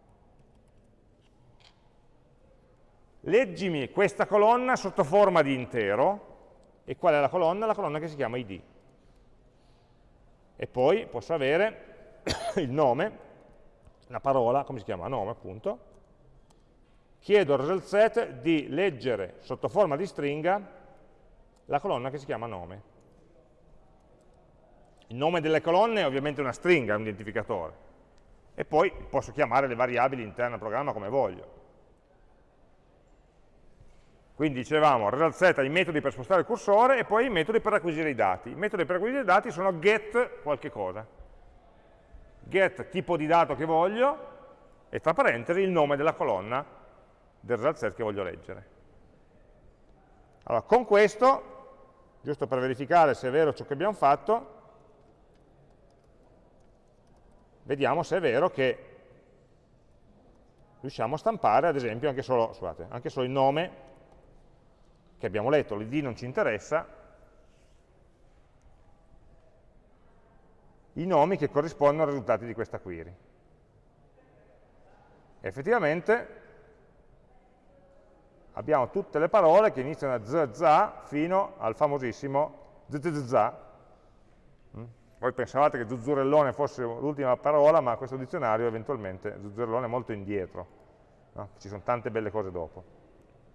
leggimi questa colonna sotto forma di intero, e qual è la colonna? La colonna che si chiama id. E poi posso avere il nome, la parola, come si chiama? Nome appunto, chiedo al result set di leggere sotto forma di stringa la colonna che si chiama nome. Il nome delle colonne è ovviamente una stringa, un identificatore. E poi posso chiamare le variabili interne al programma come voglio. Quindi dicevamo, result set ha i metodi per spostare il cursore e poi i metodi per acquisire i dati. I metodi per acquisire i dati sono get qualche cosa. Get tipo di dato che voglio e tra parentesi il nome della colonna del result set che voglio leggere. Allora, con questo, giusto per verificare se è vero ciò che abbiamo fatto, vediamo se è vero che riusciamo a stampare, ad esempio, anche solo, scusate, anche solo il nome che abbiamo letto, l'id non ci interessa, i nomi che corrispondono ai risultati di questa query. Effettivamente abbiamo tutte le parole che iniziano da z, fino al famosissimo zzz. Mm? Voi pensavate che zuzzurellone fosse l'ultima parola, ma questo dizionario eventualmente zuzzurellone è molto indietro, no? ci sono tante belle cose dopo.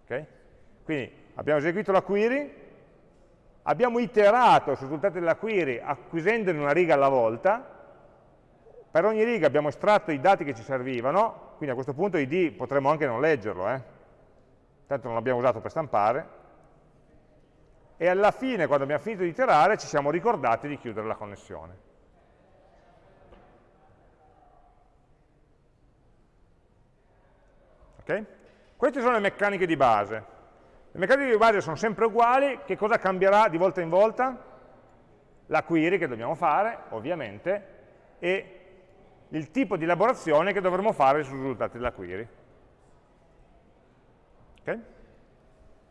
Okay? Quindi abbiamo eseguito la query, abbiamo iterato sui risultati della query acquisendone una riga alla volta, per ogni riga abbiamo estratto i dati che ci servivano, quindi a questo punto id potremmo anche non leggerlo, eh? tanto non l'abbiamo usato per stampare, e alla fine, quando abbiamo finito di iterare, ci siamo ricordati di chiudere la connessione. Ok? Queste sono le meccaniche di base. Le meccaniche di base sono sempre uguali, che cosa cambierà di volta in volta? La query che dobbiamo fare, ovviamente, e il tipo di elaborazione che dovremo fare sui risultati della query. Okay?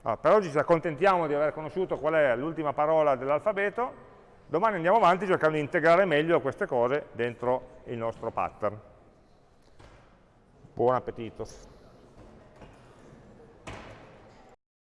Allora, per oggi ci accontentiamo di aver conosciuto qual è l'ultima parola dell'alfabeto, domani andiamo avanti cercando di integrare meglio queste cose dentro il nostro pattern. Buon appetito!